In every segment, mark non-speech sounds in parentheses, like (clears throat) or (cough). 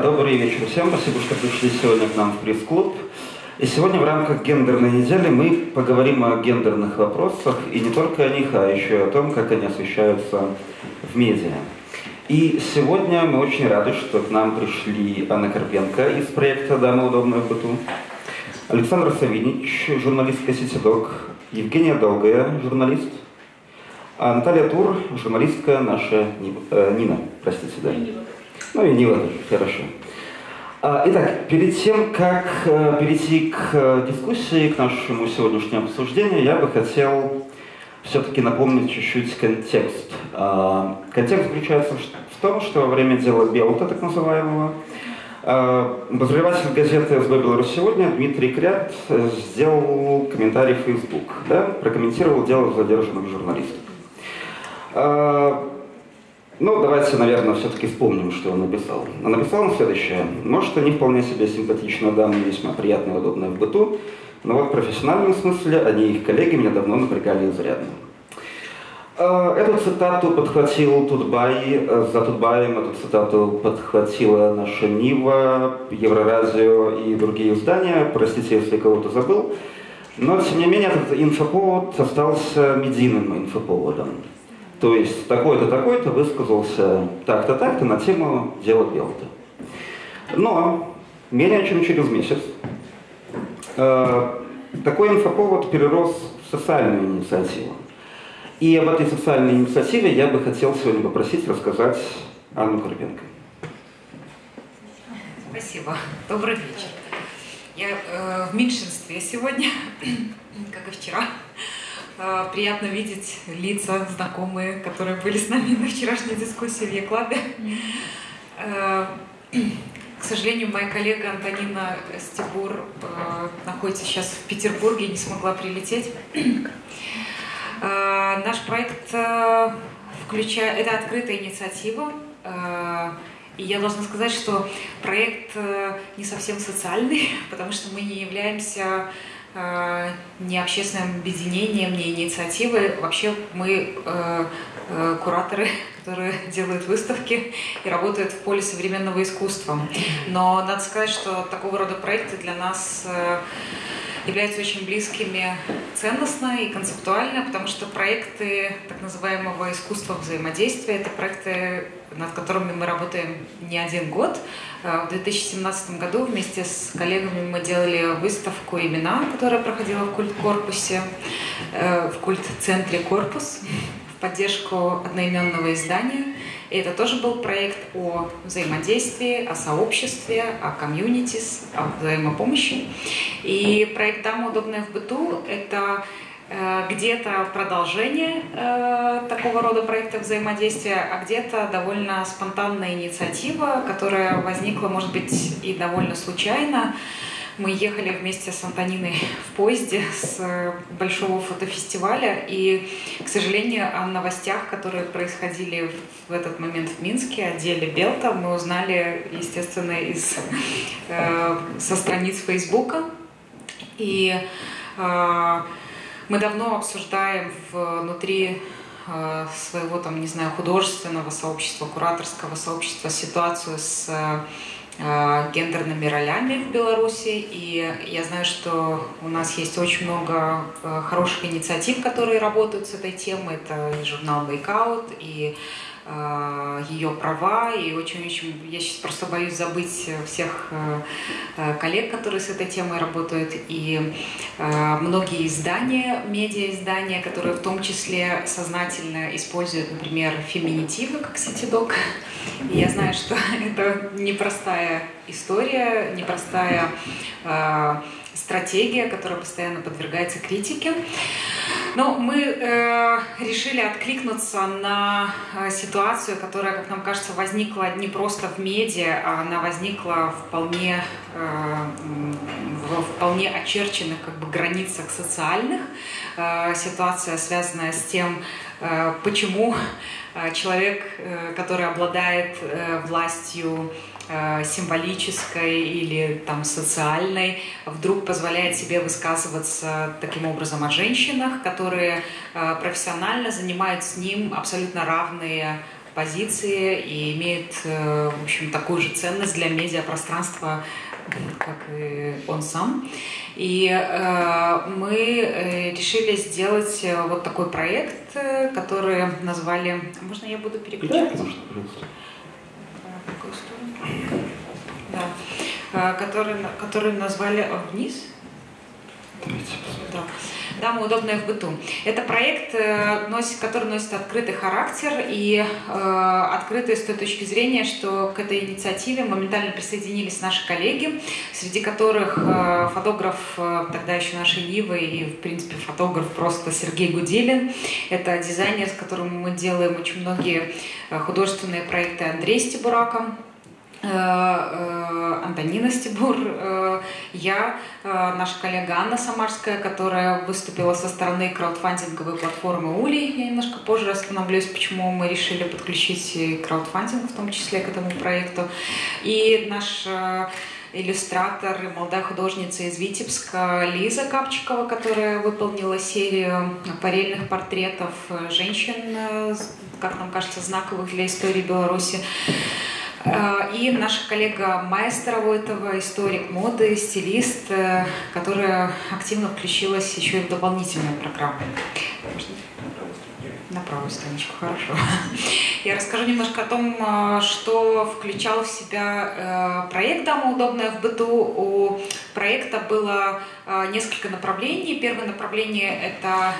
Добрый вечер всем. Спасибо, что пришли сегодня к нам в пресс-клуб. И сегодня в рамках гендерной недели мы поговорим о гендерных вопросах, и не только о них, а еще и о том, как они освещаются в медиа. И сегодня мы очень рады, что к нам пришли Анна Карпенко из проекта «Дама удобная в быту», Александр Савинич, журналистка «Ситидок», Евгения Долгая, журналист, а Наталья Тур, журналистка наша э, Нина, простите, да. Ну и Нила тоже, хорошо. А, итак, перед тем, как э, перейти к э, дискуссии, к нашему сегодняшнему обсуждению, я бы хотел все-таки напомнить чуть-чуть контекст. А, контекст заключается в том, что во время дела Белта, так называемого, а, обозреватель газеты СБ «Беларусь сегодня» Дмитрий Крят сделал комментарий в Facebook, да, прокомментировал дело задержанных журналистов. Ну, давайте, наверное, все-таки вспомним, что он написал. А написал он следующее. Может, они вполне себе симпатичные дамы, весьма приятные и удобные в быту, но вот в профессиональном смысле они и их коллеги меня давно напрягали изрядно. А, эту цитату подхватил Тутбай, за Тутбаем эту цитату подхватила наша Нива, Еврорадио и другие издания. Простите, если кого-то забыл. Но, тем не менее, этот инфоповод остался медийным инфоповодом. То есть такой-то, такой-то высказался так-то, так-то на тему дела Белта. Но менее чем через месяц э, такой инфоповод перерос в социальную инициативу. И об этой социальной инициативе я бы хотел сегодня попросить рассказать Анну Карпенко. Спасибо. Добрый вечер. Я э, в меньшинстве сегодня, (clears throat) как и вчера. Э, приятно видеть лица знакомые, которые были с нами на вчерашней дискуссии в Еклабе. Э, к сожалению, моя коллега Антонина Стебур э, находится сейчас в Петербурге и не смогла прилететь. Наш проект включает... Это открытая инициатива. И я должна сказать, что проект не совсем социальный, (laughs) потому что мы не являемся не общественным объединением, не инициативой. Вообще мы э, э, кураторы, (laughs) которые делают выставки и работают в поле современного искусства. Но надо сказать, что такого рода проекты для нас являются очень близкими ценностно и концептуально, потому что проекты так называемого искусства взаимодействия, это проекты, над которыми мы работаем не один год. Э, в 2017 году вместе с коллегами мы делали выставку «Имена», которая проходила в культ-корпусе, э, в культ-центре «Корпус» в поддержку одноименного издания – и это тоже был проект о взаимодействии, о сообществе, о комьюнитис, о взаимопомощи. И проект «Дама удобная в быту» — это э, где-то продолжение э, такого рода проекта взаимодействия, а где-то довольно спонтанная инициатива, которая возникла, может быть, и довольно случайно. Мы ехали вместе с Антониной в поезде с большого фотофестиваля, и, к сожалению, о новостях, которые происходили в этот момент в Минске, о деле Белта, мы узнали, естественно, из, э, со страниц Фейсбука. И э, мы давно обсуждаем внутри э, своего, там, не знаю, художественного сообщества, кураторского сообщества ситуацию с Э, гендерными ролями в Беларуси. И я знаю, что у нас есть очень много э, хороших инициатив, которые работают с этой темой. Это и журнал Breakout, и ее права, и очень-очень, я сейчас просто боюсь забыть всех коллег, которые с этой темой работают, и многие издания, медиа-издания, которые в том числе сознательно используют, например, феминитивы, как Ситидок, и я знаю, что (laughs) это непростая история, непростая э, стратегия, которая постоянно подвергается критике. Но мы э, решили откликнуться на э, ситуацию, которая, как нам кажется, возникла не просто в медиа, а она возникла вполне, э, в вполне очерченных как бы, границах социальных. Э, ситуация, связанная с тем, э, почему э, человек, э, который обладает властью, символической или там социальной, вдруг позволяет себе высказываться таким образом о женщинах, которые э, профессионально занимают с ним абсолютно равные позиции и имеет, в общем, такую же ценность для медиапространства, как и он сам. И э, мы решили сделать вот такой проект, который назвали... Можно я буду переключать? Да, Да. Который, который назвали вниз. Да. Дамы удобная в быту. Это проект, э, который носит открытый характер и э, открытый с той точки зрения, что к этой инициативе моментально присоединились наши коллеги, среди которых э, фотограф тогда еще нашей Нивы и, в принципе, фотограф просто Сергей Гуделин. Это дизайнер, с которым мы делаем очень многие художественные проекты Андрей Стебурака. Э, э, Антонина Стебур, э, я, наша коллега Анна Самарская, которая выступила со стороны краудфандинговой платформы Ули. Я немножко позже остановлюсь, почему мы решили подключить краудфандинг в том числе к этому проекту. И наш иллюстратор и молодая художница из Витебска Лиза Капчикова, которая выполнила серию акварельных портретов женщин, как нам кажется, знаковых для истории Беларуси. Э, и наша коллега Майстер Войтова, историк моды, стилист, э, которая активно включилась еще и в дополнительную программу. На правую страничку, хорошо. Я расскажу немножко о том, э, что включал в себя проект «Дама удобная в быту». У проекта было несколько направлений. Первое направление – это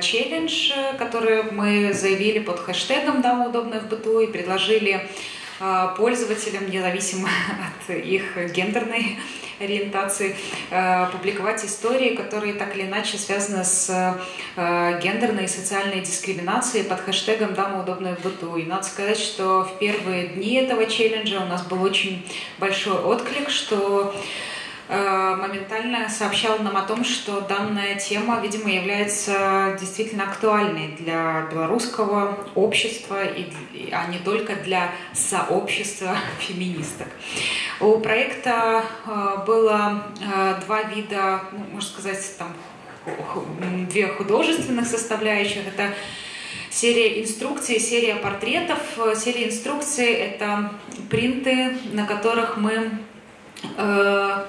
челлендж, который мы заявили под хэштегом «Дама удобная в быту» и предложили а, пользователям, независимо (laughs) от их гендерной ориентации, а, публиковать истории, которые так или иначе связаны с а, гендерной и социальной дискриминацией под хэштегом «Дама удобная в быту». И надо сказать, что в первые дни этого челленджа у нас был очень большой отклик, что моментально сообщал нам о том, что данная тема, видимо, является действительно актуальной для белорусского общества, и, а не только для сообщества (laughs) феминисток. У проекта э, было э, два вида, ну, можно сказать, там, две художественных составляющих. Это серия инструкций, серия портретов. Серия инструкций — это принты, на которых мы Э,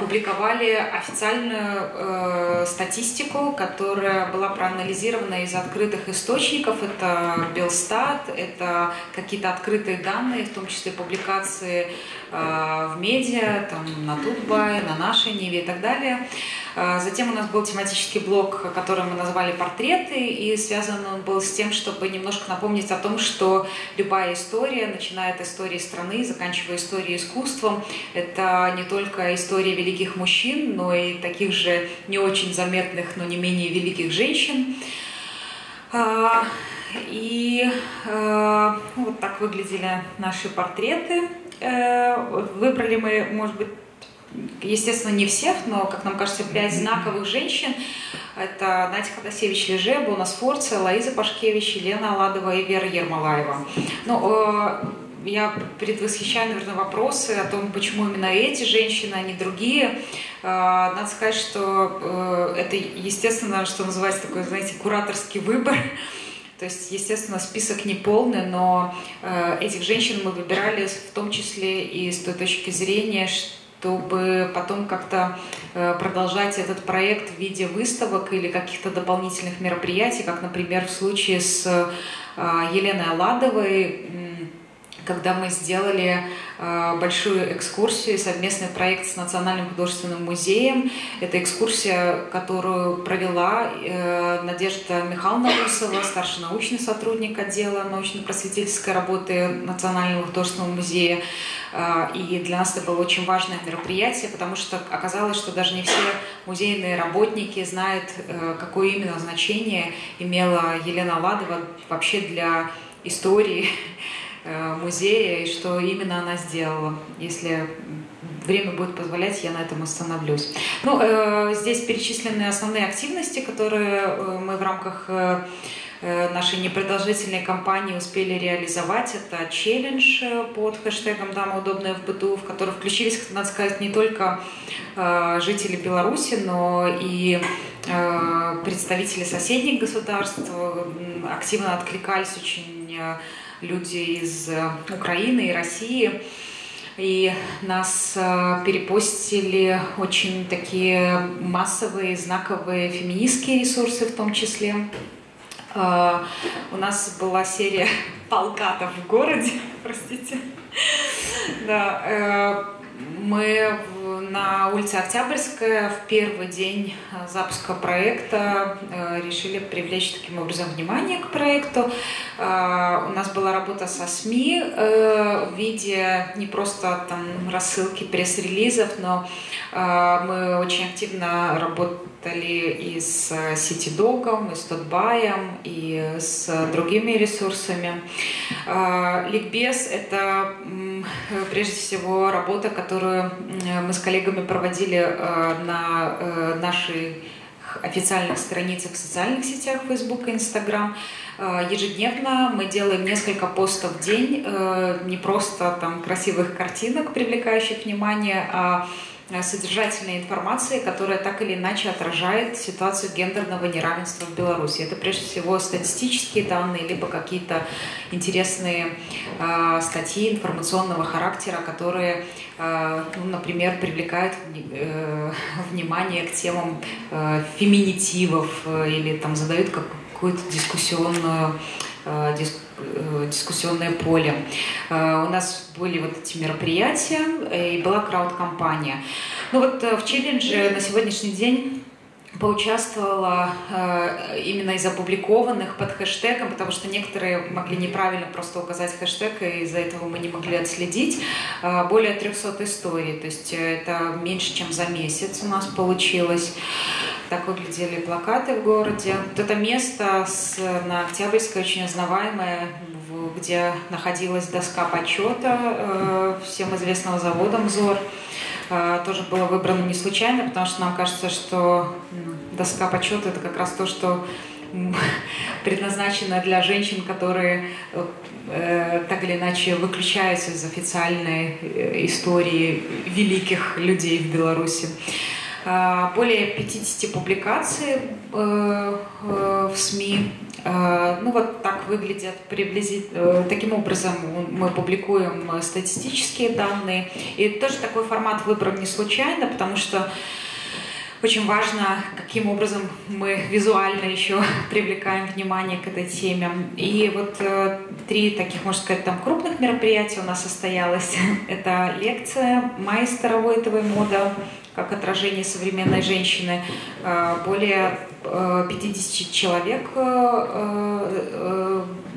публиковали официальную э, статистику, которая была проанализирована из открытых источников. Это Белстат, это какие-то открытые данные, в том числе публикации э, в медиа, там, на Тутбай, на нашей Ниве и так далее. Э, затем у нас был тематический блок, который мы назвали «Портреты», и связан он был с тем, чтобы немножко напомнить о том, что любая история, начиная от истории страны, заканчивая историей искусством, это не только история великих мужчин, но и таких же не очень заметных, но не менее великих женщин. Э, и вот так выглядели наши портреты. Выбрали мы, может быть, естественно, не всех, но, как нам кажется, пять знаковых женщин. Это Надя Ходосевич Леже, Бона Сфорца, Лаиза Пашкевич, Елена Аладова и Вера Ермолаева. Ну, э, я предвосхищаю, наверное, вопросы о том, почему именно эти женщины, а не другие. Э, надо сказать, что э, это, естественно, что называется такой, знаете, кураторский выбор. То есть, естественно, список не полный, но этих женщин мы выбирали в том числе и с той точки зрения, что чтобы потом как-то э, продолжать этот проект в виде выставок или каких-то дополнительных мероприятий, как, например, в случае с э, Еленой Аладовой, когда мы сделали э, большую экскурсию, совместный проект с Национальным художественным музеем. Это экскурсия, которую провела э, Надежда Михайловна Русова, старший научный сотрудник отдела научно-просветительской работы Национального художественного музея. Э, и для нас это было очень важное мероприятие, потому что оказалось, что даже не все музейные работники знают, э, какое именно значение имела Елена Ладова вообще для истории Э, музея и что именно она сделала. Если время будет позволять, я на этом остановлюсь. Ну, э, здесь перечислены основные активности, которые э, мы в рамках нашей непродолжительной кампании успели реализовать. Это челлендж под хэштегом «Дама удобная в быту», в который включились, надо сказать, не только жители Беларуси, но и представители соседних государств. Активно откликались очень люди из Украины и России. И нас э, перепостили очень такие массовые, знаковые феминистские ресурсы в том числе. Э, у нас была серия (laughs) полкатов в городе, (laughs) простите. Да, э, мы на улице Октябрьская в первый день э, запуска проекта э, решили привлечь таким образом внимание к проекту. Э, у нас была работа со СМИ в виде не просто там рассылки пресс-релизов, но мы очень активно работали и с Ситидогом, и с Тотбаем, и с другими ресурсами. Ликбез — это прежде всего работа, которую мы с коллегами проводили э, на э, нашей официальных страницах в социальных сетях Facebook и Instagram. Э, ежедневно мы делаем несколько постов в день, не просто там красивых картинок, привлекающих внимание, а Э, содержательной информации, которая так или иначе отражает ситуацию гендерного неравенства в Беларуси. Это прежде всего статистические данные, либо какие-то интересные э, статьи информационного характера, которые, э, ну, например, привлекают э, внимание к темам э, феминитивов э, или там задают какую-то дискуссионную Э, э, дискуссионное поле. Э, у нас были вот эти мероприятия и была крауд-компания. Ну вот в челлендже на сегодняшний день поучаствовала э, именно из опубликованных под хэштегом, потому что некоторые могли неправильно просто указать хэштег, и из-за этого мы не могли отследить. Э, более 300 историй, то есть это меньше, чем за месяц у нас получилось. Так выглядели плакаты в городе. Вот это место с, на Октябрьской очень узнаваемое, где находилась доска почета э, всем известного завода «Мзор». Э, тоже было выбрано не случайно, потому что нам кажется, что доска почета это как раз то, что (laughs) предназначено для женщин, которые э, так или иначе выключаются из официальной истории великих людей в Беларуси. Э, более 50 публикаций э, э, в СМИ. Ну вот так выглядят приблизительно. Таким образом мы публикуем статистические данные. И тоже такой формат выбран не случайно, потому что очень важно, каким образом мы визуально еще (laughs) привлекаем внимание к этой теме. И вот э, три таких, можно сказать, там крупных мероприятия у нас состоялось. (laughs) Это лекция майстера Войтовой мода как отражение современной женщины. Э, более 50 э, человек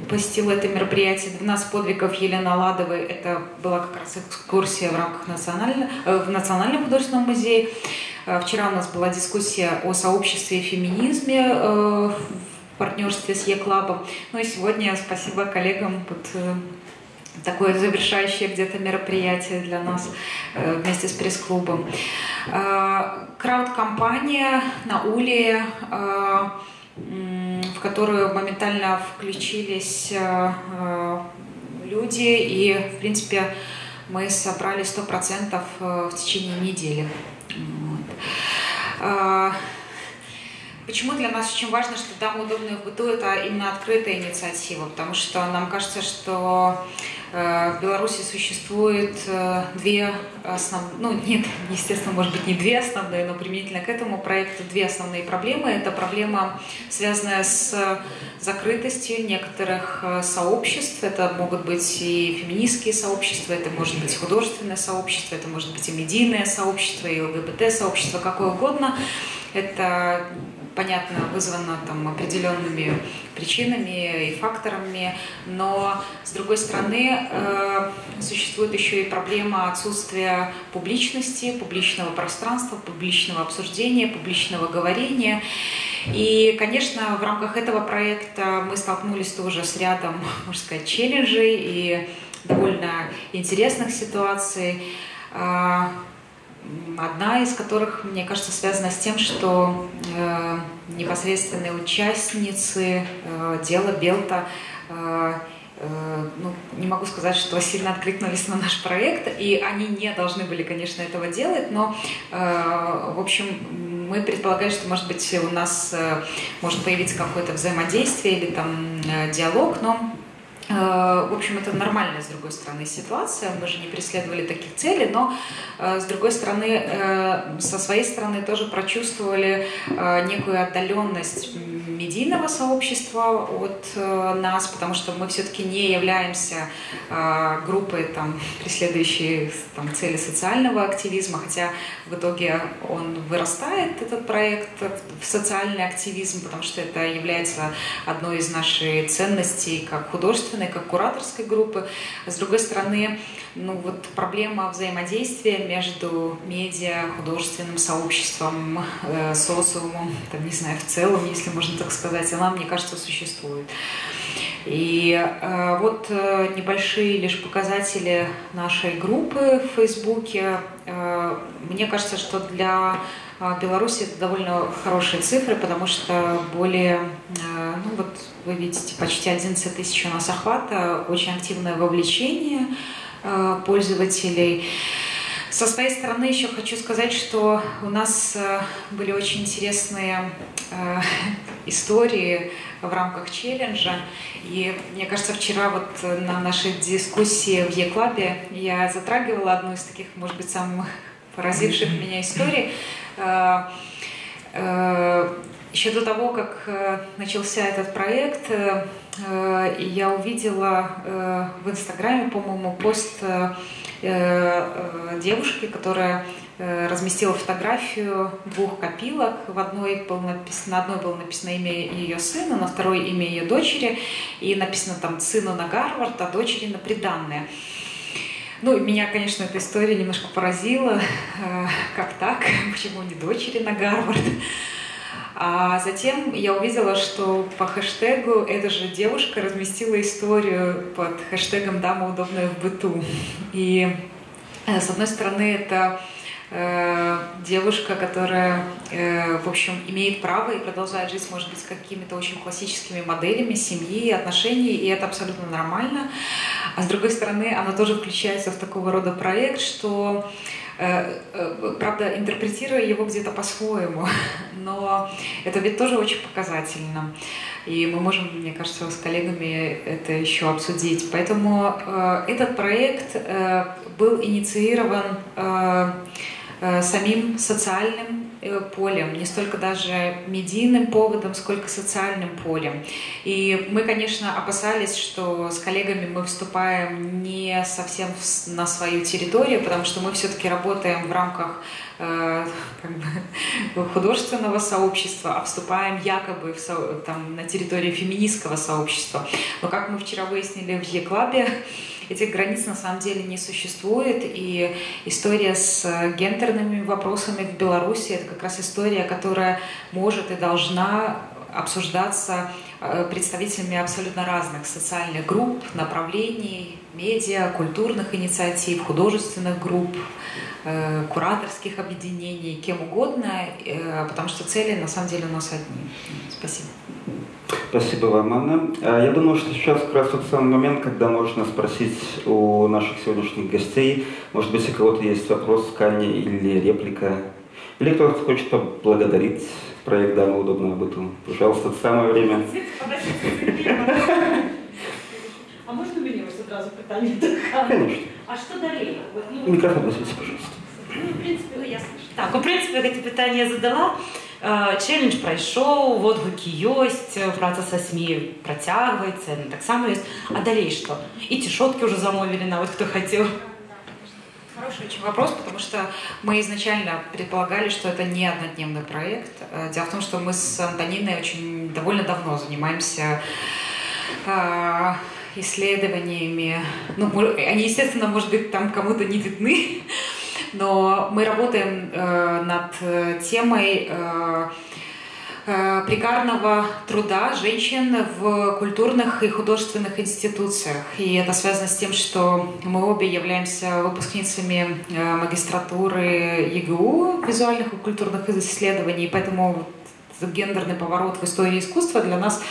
посетила это мероприятие. 12 подвигов Елены Аладовой. Это была как раз экскурсия в рамках национального, в Национальном художественном музее. Э, вчера у нас была дискуссия о сообществе и феминизме э, в партнерстве с Е-клабом. Ну и сегодня спасибо коллегам э, такое завершающее где-то мероприятие для нас вместе с пресс-клубом. Крауд-компания на Уле, в которую моментально включились люди, и, в принципе, мы собрали 100% в течение недели. А, почему для нас очень важно, что «Дама удобная в быту» — это именно открытая инициатива, потому что нам кажется, что э, в Беларуси существует э, две основные, ну нет, (laughs) естественно, может быть не две основные, но применительно к этому проекту две основные проблемы. Это проблема, связанная с закрытостью некоторых э, сообществ. Это могут быть и феминистские сообщества, это может быть художественное сообщество, это может быть и медийное сообщество, и ЛГБТ-сообщество, какое угодно. Это понятно, вызвано там определенными причинами и факторами, но с другой стороны э, существует еще и проблема отсутствия публичности, публичного пространства, публичного обсуждения, публичного говорения. И, конечно, в рамках этого проекта мы столкнулись тоже с рядом, можно сказать, челленджей и довольно интересных ситуаций. Одна из которых, мне кажется, связана с тем, что э, непосредственные участницы э, дела Белта э, э, ну, не могу сказать, что сильно откликнулись на наш проект, и они не должны были, конечно, этого делать, но, э, в общем, мы предполагаем, что, может быть, у нас э, может появиться какое-то взаимодействие или там диалог, но в общем, это нормальная, с другой стороны, ситуация. Мы же не преследовали таких целей, но, э, с другой стороны, э, со своей стороны тоже прочувствовали некую отдаленность медийного сообщества от нас, потому что мы все-таки не являемся группой, там, преследующей там, цели социального активизма, хотя в итоге он вырастает, этот проект, в социальный активизм, потому что это является одной из наших ценностей как художественной, как кураторской группы. С другой стороны, ну вот проблема взаимодействия между медиа, художественным сообществом, э, социумом, там, не знаю, в целом, если можно так сказать, она, мне кажется, существует. И э, вот э, небольшие лишь показатели нашей группы в Фейсбуке. Э, мне кажется, что для а, Беларуси это довольно хорошие цифры, потому что более, э, ну вот вы видите, почти 11 тысяч у нас охвата, очень активное вовлечение э, пользователей. Со своей стороны еще хочу сказать, что у нас э, были очень интересные истории в рамках челленджа. И мне кажется, вчера вот на нашей дискуссии в Е-клабе я затрагивала одну из таких, может быть, самых поразивших меня историй. Э, э, Еще до того, как э, начался этот проект, я увидела в Инстаграме, по-моему, пост девушки, которая разместила фотографию двух копилок. В одной был написано, на одной было написано имя ее сына, на второй имя ее дочери, и написано там сыну на Гарвард, а дочери на приданное. Ну, меня, конечно, эта история немножко поразила. (laughs) Э, как так? (laughs) Почему не дочери на Гарвард? А затем я увидела, что по хэштегу эта же девушка разместила историю под хэштегом «Дама удобная в быту». И, э, с одной стороны, это Э, девушка, которая, э, в общем, имеет право и продолжает жить, может быть, какими-то очень классическими моделями семьи, отношений, и это абсолютно нормально. А с другой стороны, она тоже включается в такого рода проект, что правда, интерпретируя его где-то по-своему, (laughs) но это ведь тоже очень показательно. И мы можем, мне кажется, с коллегами это еще обсудить. Поэтому э, этот проект э, был инициирован э, Э, самим социальным э, полем, не столько даже медийным поводом, сколько социальным полем. И мы, конечно, опасались, что с коллегами мы вступаем не совсем на свою территорию, потому что мы все-таки работаем в рамках э, художественного сообщества, а вступаем якобы в там, на территорию феминистского сообщества. Но как мы вчера выяснили в Е-клабе, этих границ на самом деле не существует, и история с гендерными вопросами в Беларуси – это как раз история, которая может и должна обсуждаться э, представителями абсолютно разных социальных групп, направлений, медиа, культурных инициатив, художественных групп, э, кураторских объединений, кем угодно, э, потому что цели на самом деле у нас одни. Спасибо. Спасибо вам, Анна. А, я думаю, что сейчас как раз тот самый момент, когда можно спросить у наших сегодняшних гостей, может быть, у кого-то есть вопрос к Анне или реплика, или кто-то хочет поблагодарить проект «Дама удобного быту». Пожалуйста, это самое время. А можно мені ось одразу питання? Конечно. А що далі? Ну, Микрофон носите, пожалуйста. Ну, в принципі, ну, ясно. Так, у принципі, гэта питання задала. Челлендж прайшоў водгукі ёсць праца са сми працягваецца так само ёсць а далей что и цішоткі уже замовілі нават хто хотел Хороший очень вопрос, потому что мы изначально предполагали, что это не однодневный проект. Э, дело в том, что мы с Антониной очень довольно давно занимаемся э, исследованиями. Ну, они, естественно, может быть, там кому-то не видны, (laughs) но мы работаем э, над темой э, э, прикарного труда женщин в культурных и художественных институциях. И это связано с тем, что мы обе являемся выпускницами э, магистратуры ЕГУ визуальных и культурных исследований, поэтому гендерный поворот в истории искусства для нас,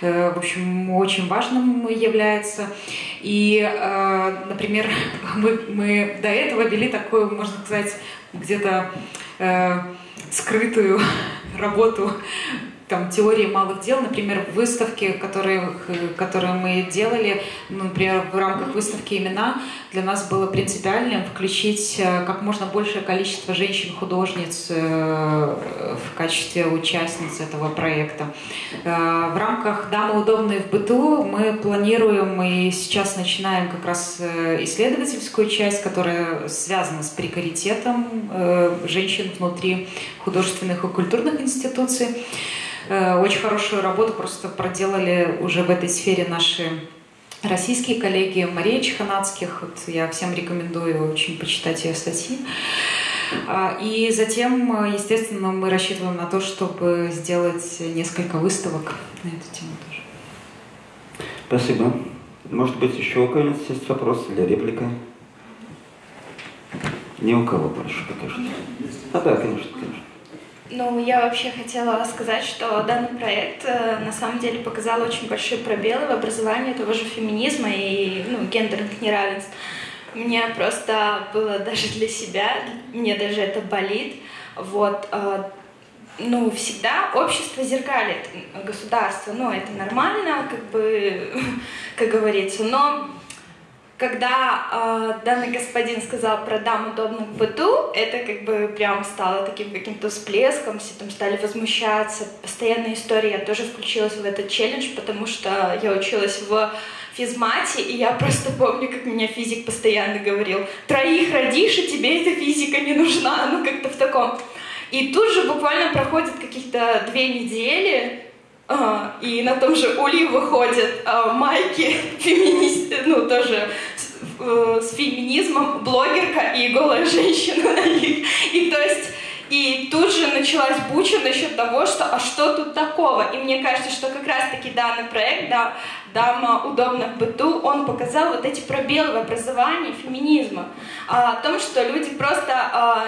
э, в общем, очень важным является. И, э, например, (laughs) мы, мы до этого вели такую, можно сказать, где-то э, скрытую (laughs) работу там, теории малых дел, например, выставки, которые, которые мы делали, ну, например, в рамках выставки «Имена», для нас было принципиальным включить э, как можно большее количество женщин-художниц э, в качестве участниц этого проекта. Э, в рамках «Дамы удобные в быту» мы планируем и сейчас начинаем как раз исследовательскую часть, которая связана с прекаритетом женщин внутри художественных и культурных институций. Э, очень хорошую работу просто проделали уже в этой сфере наши российские коллеги Мария Чеханацких. Вот я всем рекомендую очень почитать ее статьи. А, и затем, естественно, мы рассчитываем на то, чтобы сделать несколько выставок на эту тему тоже. Спасибо. Может быть, еще у кого-нибудь есть вопрос или реплика? Ни у кого больше пока что. А, да, конечно, конечно. Ну, я вообще хотела сказать, что данный проект э, на самом деле показал очень большие пробелы в образовании того же феминизма и ну, гендерных неравенств. Мне просто было даже для себя, мне даже это болит. Вот, э, ну, всегда общество зеркалит государство, ну, это нормально, как бы, (laughs) как говорится, но когда э, данный господин сказал про дам удобно в быту, это как бы прям стало таким каким-то всплеском, все там стали возмущаться, постоянная история, я тоже включилась в этот челлендж, потому что я училась в физмате, и я просто помню, как меня физик постоянно говорил, троих родишь, и тебе эта физика не нужна, ну как-то в таком. И тут же буквально проходит каких-то две недели, а, и на том же Ули выходят а, майки (laughs) феминисты, ну тоже э, с феминизмом, блогерка и голая женщина на них. И то есть и тут же началась буча насчет того, что а что тут такого? И мне кажется, что как раз-таки данный проект, да, «Дама удобно в быту», он показал вот эти пробелы в образовании феминизма. А, о том, что люди просто, а,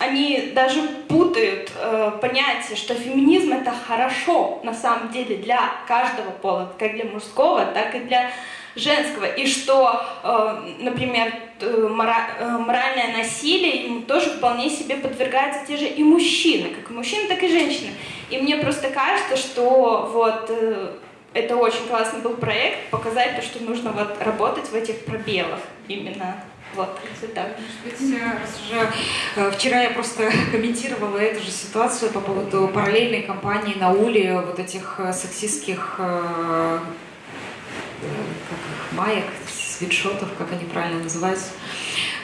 они даже путают а, понятие, что феминизм это хорошо на самом деле для каждого пола, как для мужского, так и для женского, и что, э, например, э, моральное насилие ему тоже вполне себе подвергаются те же и мужчины, как и мужчины, так и женщины. И мне просто кажется, что вот э, это очень классный был проект, показать то, что нужно вот работать в этих пробелах именно. Вот, да. Может быть, уже вчера я просто (laughs) комментировала эту же ситуацию по поводу параллельной кампании на Уле, вот этих сексистских как их, маек, свитшотов, как они правильно называются.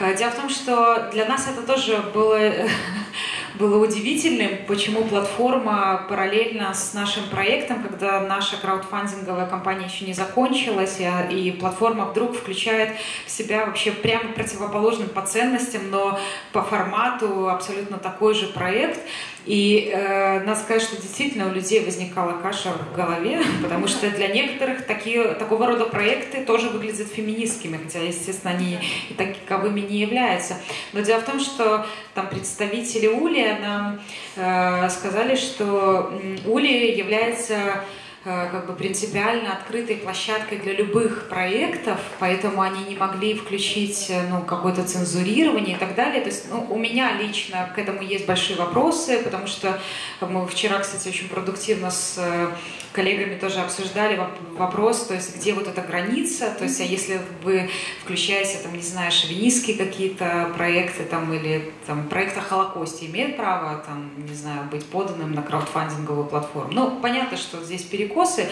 Э, дело в том, что для нас это тоже было, (laughs) было удивительным, почему платформа параллельно с нашим проектом, когда наша краудфандинговая кампания еще не закончилась, и, и платформа вдруг включает в себя вообще прямо противоположным по ценностям, но по формату абсолютно такой же проект – и э, надо сказать, что действительно у людей возникала каша в голове, (laughs) потому что для некоторых такие, такого рода проекты тоже выглядят феминистскими, хотя, естественно, они и таковыми не являются. Но дело в том, что там представители Ули нам э, сказали, что Ули является как бы принципиально открытой площадкой для любых проектов, поэтому они не могли включить э, ну, какое-то цензурирование и так далее. То есть ну, у меня лично к этому есть большие вопросы, потому что мы вчера, кстати, очень продуктивно с э, коллегами тоже обсуждали вопрос, то есть где вот эта граница, то есть а если вы включаете, там, не знаю, шовинистские какие-то проекты там, или там, проект о Холокосте, имеет право, там, не знаю, быть поданным на краудфандинговую платформу. Ну, понятно, что здесь перекос перекосы,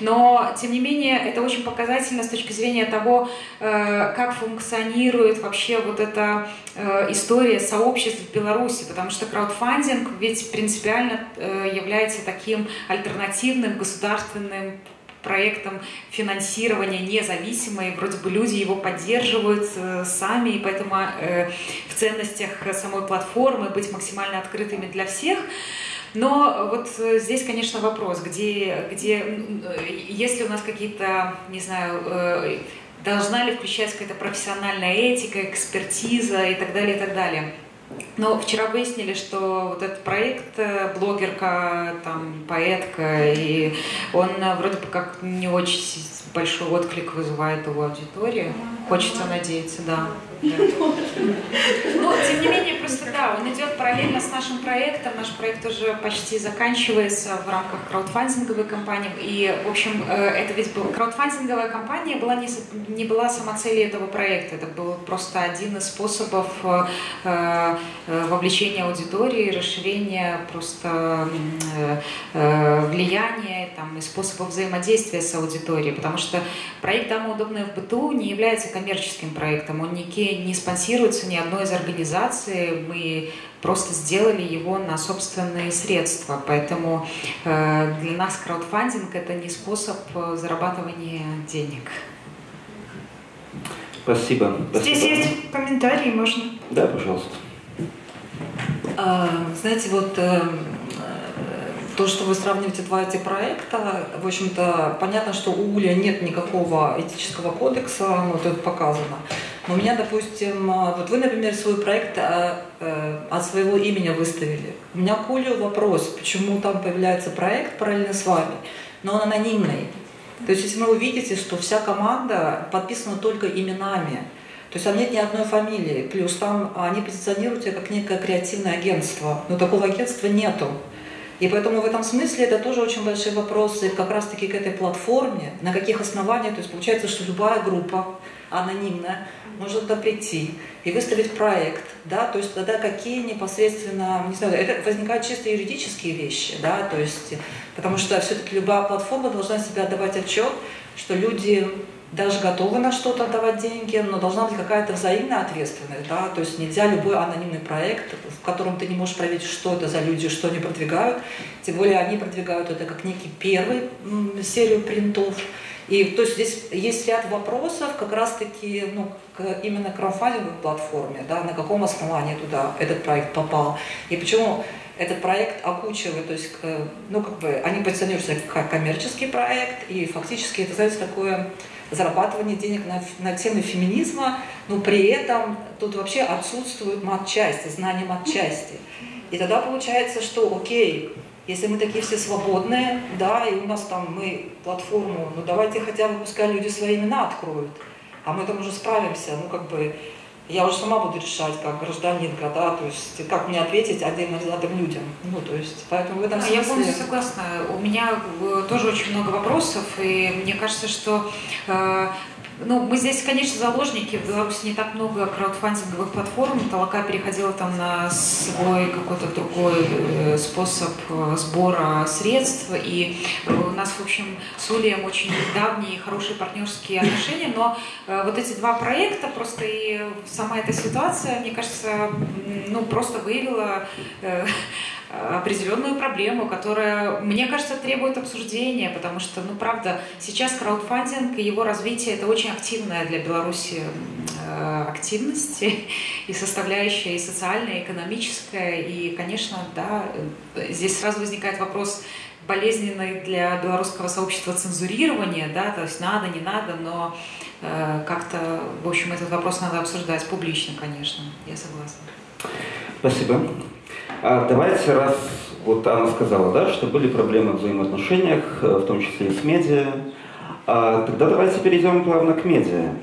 но, тем не менее, это очень показательно с точки зрения того, э, как функционирует вообще вот эта э, история сообществ в Беларуси, потому что краудфандинг ведь принципиально э, является таким альтернативным государственным проектом финансирования независимой, вроде бы люди его поддерживают сами, и поэтому в ценностях самой платформы быть максимально открытыми для всех – Но вот здесь, конечно, вопрос, где, где если у нас какие-то, не знаю, должна ли включаться какая-то профессиональная этика, экспертиза и так далее, и так далее. Но вчера выяснили, что вот этот проект, э, блогерка, там, поэтка, и он э, вроде бы как не очень большой отклик вызывает у аудитории. Хочется надеяться, да. Но, тем не менее, просто да, он идет параллельно с нашим проектом. Наш проект уже почти заканчивается в рамках краудфандинговой кампании. И, в общем, э, это ведь был краудфандинговая кампания была не, не была сама целью этого проекта. Это был просто один из способов э, э, вовлечения аудитории, расширения просто влияния там, и способов взаимодействия с аудиторией. Потому что проект «Дама удобная в быту» не является коммерческим проектом. Он не, не спонсируется ни одной из организаций. Мы просто сделали его на собственные средства. Поэтому э, для нас краудфандинг – это не способ э, зарабатывания денег. Спасибо. Здесь Спасибо. есть комментарии, можно? Да, пожалуйста. А, знаете, вот э, то, что вы сравниваете два эти проекта, в общем-то, понятно, что у Уля нет никакого этического кодекса, вот это показано. Но у меня, допустим, вот вы, например, свой проект э, э, от своего имени выставили. У меня к Улю вопрос, почему там появляется проект параллельно с вами, но он анонимный. То есть, если вы увидите, что вся команда подписана только именами, то есть там нет ни одной фамилии, плюс там они позиционируют себя как некое креативное агентство, но такого агентства нету. И поэтому в этом смысле это тоже очень большие вопросы как раз-таки к этой платформе, на каких основаниях, то есть получается, что любая группа анонимная может туда прийти и выставить проект, да, то есть тогда какие непосредственно, не знаю, это возникают чисто юридические вещи, да, то есть, потому что все-таки любая платформа должна себя отдавать отчет, что люди даже готовы на что-то отдавать деньги, но должна быть какая-то взаимная ответственность, да, то есть нельзя любой анонимный проект, в котором ты не можешь проверить, что это за люди, что они продвигают, тем более они продвигают это как некий первый серию принтов, и то есть здесь есть ряд вопросов как раз-таки ну, к именно краудфандинговой платформе, да, на каком основании туда этот проект попал, и почему этот проект окучивает, то есть, ну, как бы, они позиционируются как коммерческий проект, и фактически это, знаете, такое зарабатывание денег на, на темы феминизма, но при этом тут вообще отсутствует матчасти, знание матчасти. И тогда получается, что окей, если мы такие все свободные, да, и у нас там мы платформу, ну давайте хотя бы пускай люди свои имена откроют, а мы там уже справимся, ну как бы я уже сама буду решать, как гражданинка, да, то есть как мне ответить отдельно взятым людям. Ну, то есть, поэтому в этом смысле... Я полностью согласна. У меня э, тоже очень много вопросов, и мне кажется, что э, ну, мы здесь, конечно, заложники. В Беларуси не так много краудфандинговых платформ. Толока переходила там на свой какой-то другой э, способ э, сбора средств. И у нас, в общем, с Улием очень давние хорошие партнерские отношения. Но э, вот эти два проекта, просто и сама эта ситуация, мне кажется, ну, просто выявила определенную проблему, которая, мне кажется, требует обсуждения, потому что, ну, правда, сейчас краудфандинг и его развитие – это очень активная для Беларуси э, активность (laughs) и составляющая и социальная, и экономическая, и, конечно, да, здесь сразу возникает вопрос болезненный для белорусского сообщества цензурирования, да, то есть надо, не надо, но э, как-то, в общем, этот вопрос надо обсуждать публично, конечно, я согласна. Спасибо. А давайте, раз вот она сказала, да, что были проблемы в взаимоотношениях, э, в том числе и с медиа, а, тогда давайте перейдем плавно к медиа.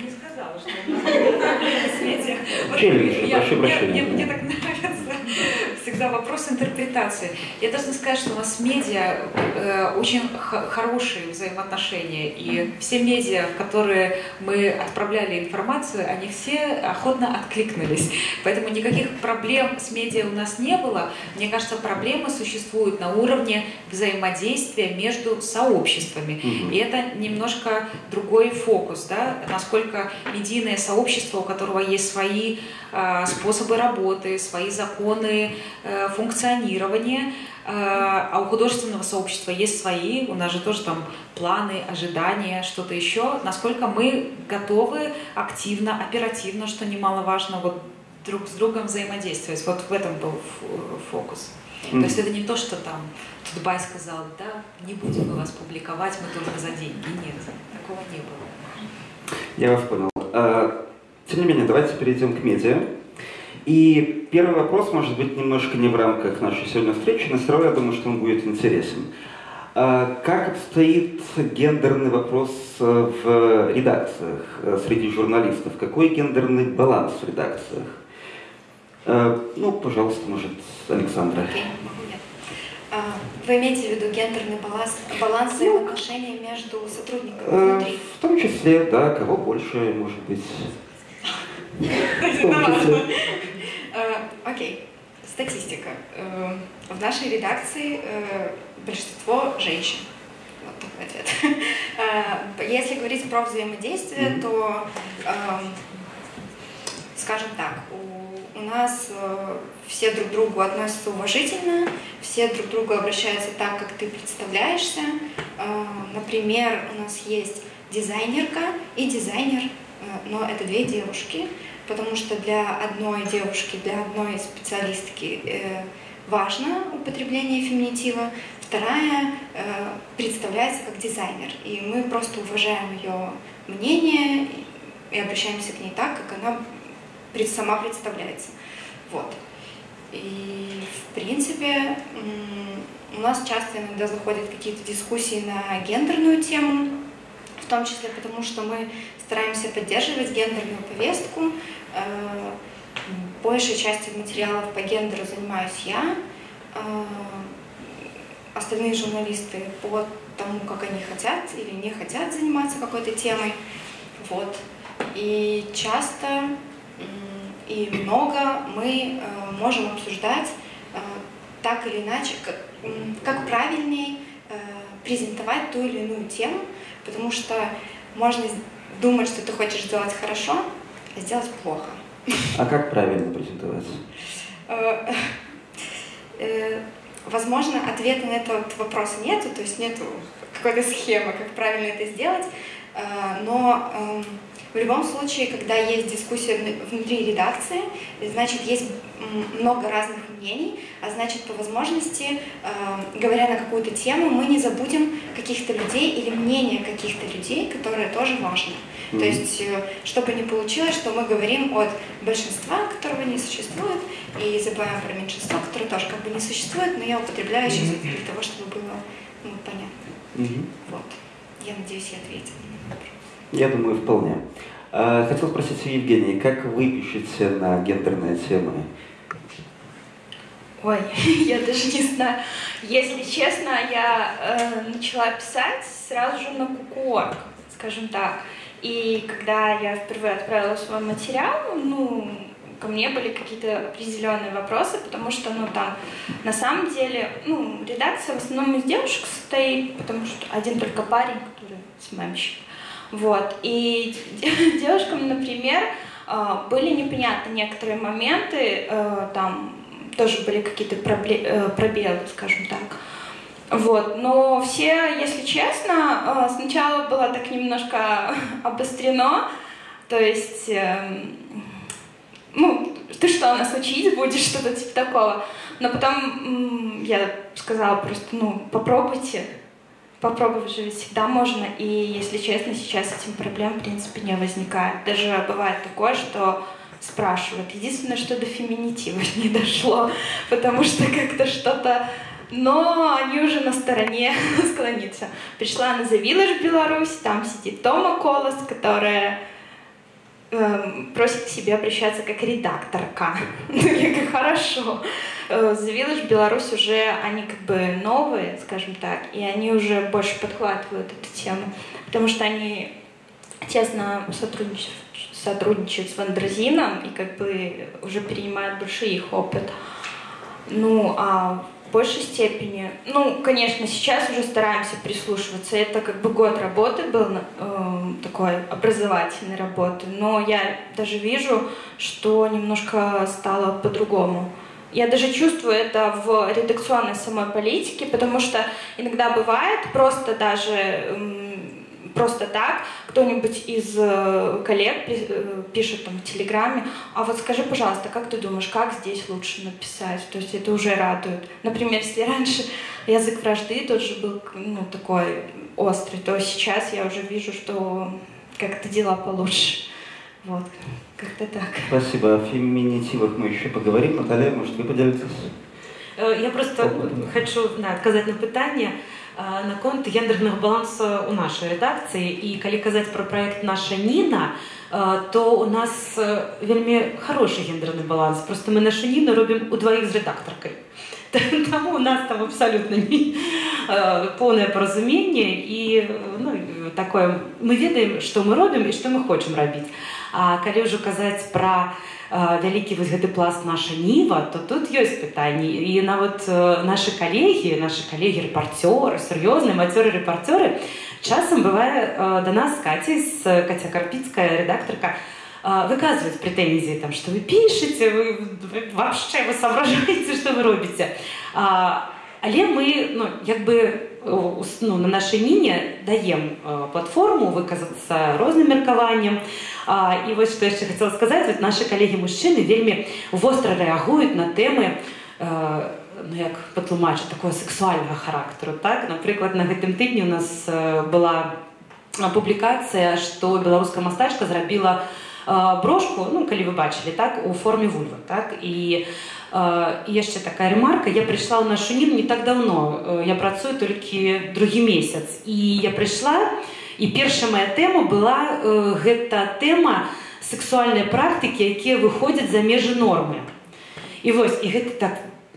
Не сказала, что (laughs) с медиа. Челлендж, прошу прощения. Мне так всегда вопрос интерпретации. Я должна сказать, что у нас медиа э, очень хорошие взаимоотношения, и все медиа, в которые мы отправляли информацию, они все охотно откликнулись. Поэтому никаких проблем с медиа у нас не было. Мне кажется, проблемы существуют на уровне взаимодействия между сообществами. Mm-hmm. И это немножко другой фокус, да, насколько медийное сообщество, у которого есть свои э, способы работы, свои законы, Э, функционирования, э, а у художественного сообщества есть свои, у нас же тоже там планы, ожидания, что-то еще, насколько мы готовы активно, оперативно, что немаловажно, вот друг с другом взаимодействовать. Вот в этом был фокус. Mm. То есть это не то, что там Дубай сказал, да, не будем мы вас публиковать, мы только за деньги. Нет, такого не было. Я вас понял. А, тем не менее, давайте перейдем к медиа. И первый вопрос может быть немножко не в рамках нашей сегодня встречи, но все равно я думаю, что он будет интересен. А как обстоит гендерный вопрос э, в редакциях э, среди журналистов? Какой гендерный баланс в редакциях? Э, ну, пожалуйста, может, Александра. А, Вы имеете в виду гендерный баланс, баланс ну, взаимоотношений между сотрудниками внутри? В том числе, да, кого больше, может быть. (laughs) Окей. Статистика. В нашей редакции большинство женщин. Вот такой ответ. (laughs) Э, если говорить про взаимодействие, mm-hmm. то, эм, скажем так, у, у нас э, все друг к другу относятся уважительно, все друг к другу обращаются так, как ты представляешься. Э, например, у нас есть дизайнерка и дизайнер, но это две девушки, потому что для одной девушки, для одной специалистки важно употребление феминитива, Вторая э, представляется как дизайнер, и мы просто уважаем ее мнение и обращаемся к ней так, как она сама представляется. Вот. И, в принципе, у нас часто иногда заходят какие-то дискуссии на гендерную тему, в том числе потому, что мы стараемся поддерживать гендерную повестку. Э, большей частью материалов по гендеру занимаюсь я. Э, остальные журналисты по тому, как они хотят или не хотят заниматься какой-то темой. Вот. И часто и много мы э, можем обсуждать так или иначе, как, как правильнее презентовать ту или иную тему, потому что можно думать, что ты хочешь сделать хорошо, а сделать плохо. А как правильно презентовать? Возможно, ответа на этот вопрос нету, то есть нету какой-то схемы, как правильно это сделать, э, но эм, в любом случае, когда есть дискуссия внутри редакции, значит, есть много разных мнений, а значит, по возможности, э, говоря на какую-то тему, мы не забудем каких-то людей или мнения каких-то людей, которые тоже важны. Mm-hmm. То есть, э, чтобы не получилось, что мы говорим от большинства, которого не существует, и забываем про меньшинство, которое тоже как бы не существует, но я употребляю сейчас для того, чтобы было ну, понятно. Mm-hmm. Вот. Я надеюсь, я ответила. Я думаю, вполне. А, хотел спросить у Евгении, как вы пишете на гендерные темы? Ой, (laughs) я даже не знаю. Если честно, я э, начала писать сразу же на кукуорг, скажем так. И когда я впервые отправила свой материал, ну, ко мне были какие-то определенные вопросы, потому что, ну, там, на самом деле, ну, редакция в основном из девушек состоит, потому что один только парень, который СММщик. Вот. И (laughs) девушкам, например, а, были непонятны некоторые моменты, э, там тоже были какие-то э, пробелы, скажем так. Вот, но все, если честно, э, сначала было так немножко (laughs) обострено, то есть, ну, ты что, нас учить будешь, что-то типа такого. Но потом я сказала просто, ну, попробуйте, попробовать же всегда можно. И, если честно, сейчас этим проблем, в принципе, не возникает. Даже бывает такое, что спрашивают. Единственное, что до феминитива (laughs) не дошло, потому что как-то что-то но они уже на стороне (laughs) склониться. Пришла на The Village Беларусь, там сидит Тома Колос, которая просит к себе обращаться как редакторка. (laughs) Я как хорошо. The э, Village Беларусь уже, они как бы новые, скажем так, и они уже больше подхватывают эту тему, потому что они тесно сотрудничают, сотрудничают с Вандразином и как бы уже перенимают больше их опыт. Ну, а в большей степени, ну, конечно, сейчас уже стараемся прислушиваться. Это как бы год работы был, э, такой образовательной работы, но я даже вижу, что немножко стало по-другому. Я даже чувствую это в редакционной самой политике, потому что иногда бывает просто даже просто так. Кто-нибудь из э, коллег э, пишет там в Телеграме, а вот скажи, пожалуйста, как ты думаешь, как здесь лучше написать? То есть это уже радует. Например, если раньше язык вражды тот же был ну, такой острый, то сейчас я уже вижу, что как-то дела получше. Вот, как-то так. Спасибо. О феминитивах мы еще поговорим. Наталья, может, вы поделитесь? Э, я просто хочу да, адказаць на пытанне наконт гендерных балансаў у нашай рэдакцыі і калі казаць пра проект наша Ніна, то у нас вельмі хороший гендерны баланс. Просто мы нашу Ніну робім удваіх з рэдактаркай. (laughs) Таму у нас там абсалютна поўнае паразуменне і ну, такое мы ведаем, што мы робім і што мы хочам рабіць. А калі ўжо казаць пра вялікі вось гэты пласт наша ніва то тут ёсць пытанні і нават наши калегі наши калегі рэпарцёры сур'ёзныя мацёры рэпарцёры часам бывае да нас каці з каця карпіцкая рэдактарка выказваюць прэтэнзіі там што вы пішаце вы вообще вы соображаеце (laughs) што вы робіце але мы ну, як бы ну, на нашай міне даем платформу выказацца розным меркаваннем а А, і вось што яшчэ хацела сказаць вот нашы калегі мужчыны вельмі востра рэагуюць на тэмы э, ну, як патлумачыць такого сексуальнага характару так напрыклад на гэтым тыдні у нас э, была публікацыя што беларуская мастачка зрабіла э, брошку ну калі вы бачылі так у форме вульвы так і і яшчэ такая ремарка я прыйшла ў нашу ніну не так давно я працую толькі другі месяц і я прыйшла і І першая моя тэма была э, гэта тэма сексуальнай практыкі, якія выходзяць за межы нормы. І вось і гэта так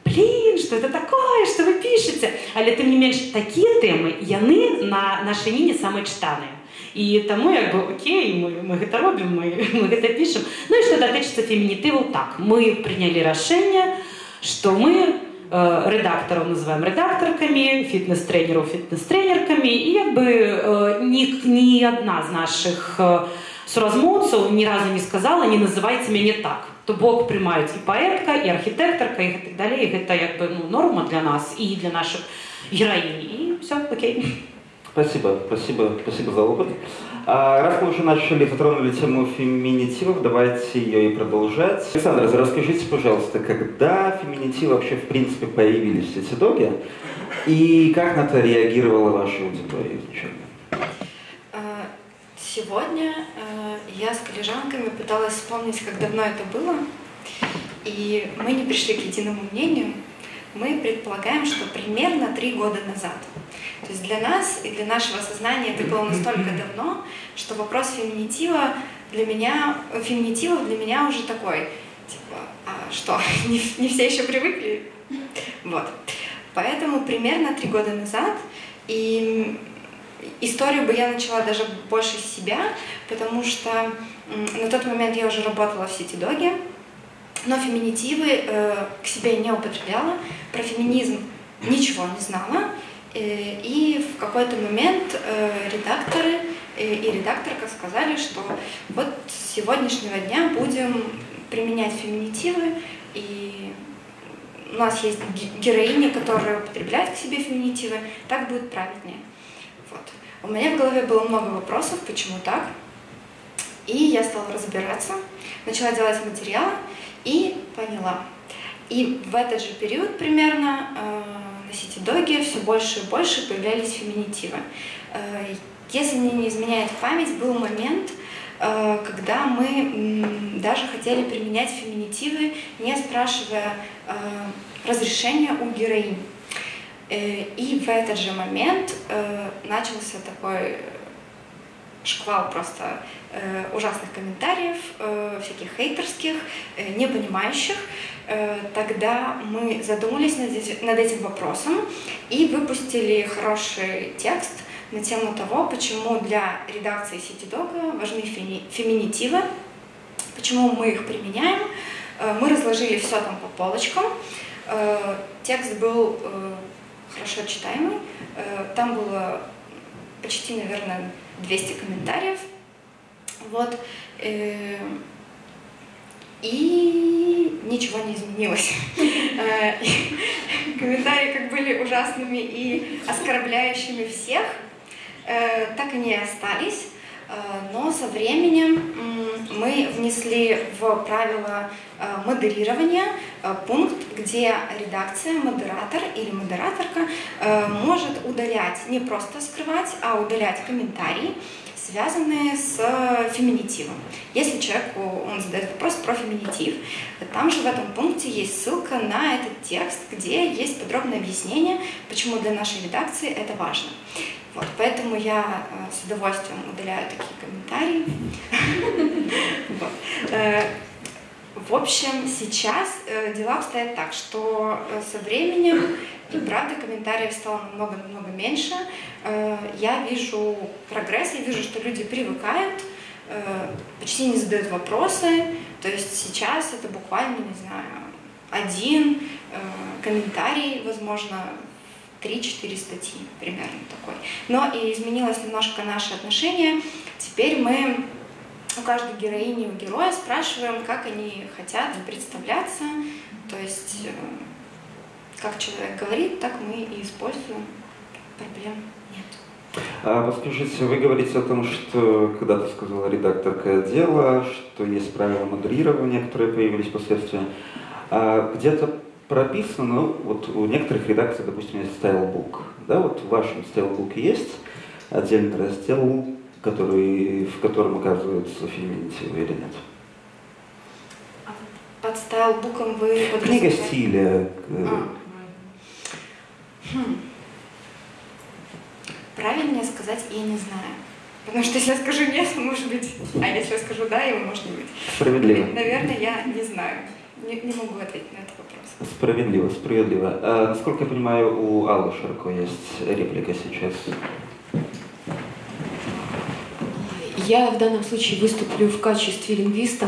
блин, что это такое, что вы пішаце, але тым не менш такія тэмы яны на нашай ніне самыя чытаныя. І таму як бы окей, мы, мы гэта робім, мы, мы гэта (laughs) пішам. Ну і што датычыцца фемінітыву так, мы прынялі рашэнне, што мы Э, редакторов называем редакторками, фитнес-тренеров фитнес-тренерками. И как бы э, ни, ни одна из наших э, суразмоўцаў ни разу не сказала не называйте мяне так то бок прымаюць і паэтка і архітэктарка і так далей гэта як бы ну, норма для нас і для наших гераінь і все окей спасибо спасибо спасибо за опыт. А, раз мы уже начали, затронули тему феминитивов, давайте ее и продолжать. Александр, расскажите, пожалуйста, когда феминитивы вообще в принципе появились в Сетидоге, и как на это реагировала ваша аудитория а, Сегодня э, я с коллежанками пыталась вспомнить, как давно это было, и мы не пришли к единому мнению. Мы предполагаем, что примерно три года назад – то есть для нас и для нашего сознания это было настолько давно, что вопрос феминитива для меня, феминитива для меня уже такой, типа, а что, (laughs) не, не все еще привыкли? Вот. Поэтому примерно три года назад, и историю бы я начала даже больше с себя, потому что на тот момент я уже работала в Сити Доге, но феминитивы э, к себе не употребляла, про феминизм ничего не знала, и в какой-то момент э, редакторы э, и редакторка сказали, что вот с сегодняшнего дня будем применять феминитивы, и у нас есть героиня, которая употребляет к себе феминитивы, так будет правильнее. Вот. У меня в голове было много вопросов, почему так. И я стала разбираться, начала делать материалы и поняла. И в этот же период примерно на сити-доге все больше и больше появлялись феминитивы. Э, если мне не изменяет память, был момент, э, когда мы даже хотели применять феминитивы, не спрашивая э, разрешения у героинь. И в этот же момент начался такой шквал просто ужасных комментариев, всяких хейтерских, непонимающих, Э, тогда мы задумались над этим вопросом и выпустили хороший текст на тему того, почему для редакции CityDog важны феминитивы, почему мы их применяем. Э, мы разложили все там по полочкам. Э, текст был хорошо читаемый. Там было почти, наверное, 200 комментариев. Вот. И ничего не изменилось. (laughs) Э, комментарии как были ужасными и оскорбляющими всех, э, так и остались. Э, но со временем мы внесли в правила э, модерирования э, пункт, где редакция, модератор или модераторка может удалять, не просто скрывать, а удалять комментарии, связанные с феминитивом. Если человеку он задает вопрос про феминитив, там же в этом пункте есть ссылка на этот текст, где есть подробное объяснение, почему для нашей редакции это важно. Вот, поэтому я э, с удовольствием удаляю такие комментарии. Э, в общем, сейчас э, дела обстоят так, что со временем, и правда, комментариев стало намного-намного меньше. Я вижу прогресс, я вижу, что люди привыкают, почти не задают вопросы. То есть сейчас это буквально, не знаю, один комментарий, возможно, 3-4 статьи, примерно такой. Но и изменилось немножко наше отношение. Теперь мы у каждой героини, у героя спрашиваем, как они хотят представляться, то есть э, как человек говорит, так мы и используем. Проблем нет. А вот скажите, вы говорите о том, что когда-то сказала редакторка отдела, что есть правила модерирования, которые появились впоследствии. А где-то прописано, ну, вот у некоторых редакций, допустим, есть стайлбук. Да, вот в вашем стайлбуке есть отдельный раздел, который, в котором указываются феминитивы или нет? Под стайлбуком вы... Книга стиля. Э, а. Хм. Правильнее сказать я не знаю. Потому что если я скажу нет, может быть, а если я скажу да, его может не быть. Справедливо. Наверное, я не знаю. Не, не могу ответить на вопрос. Справедливо, справедливо. А, насколько я понимаю, у Аллы Шарко есть реплика сейчас. Я в данном случае выступлю в качестве лингвиста,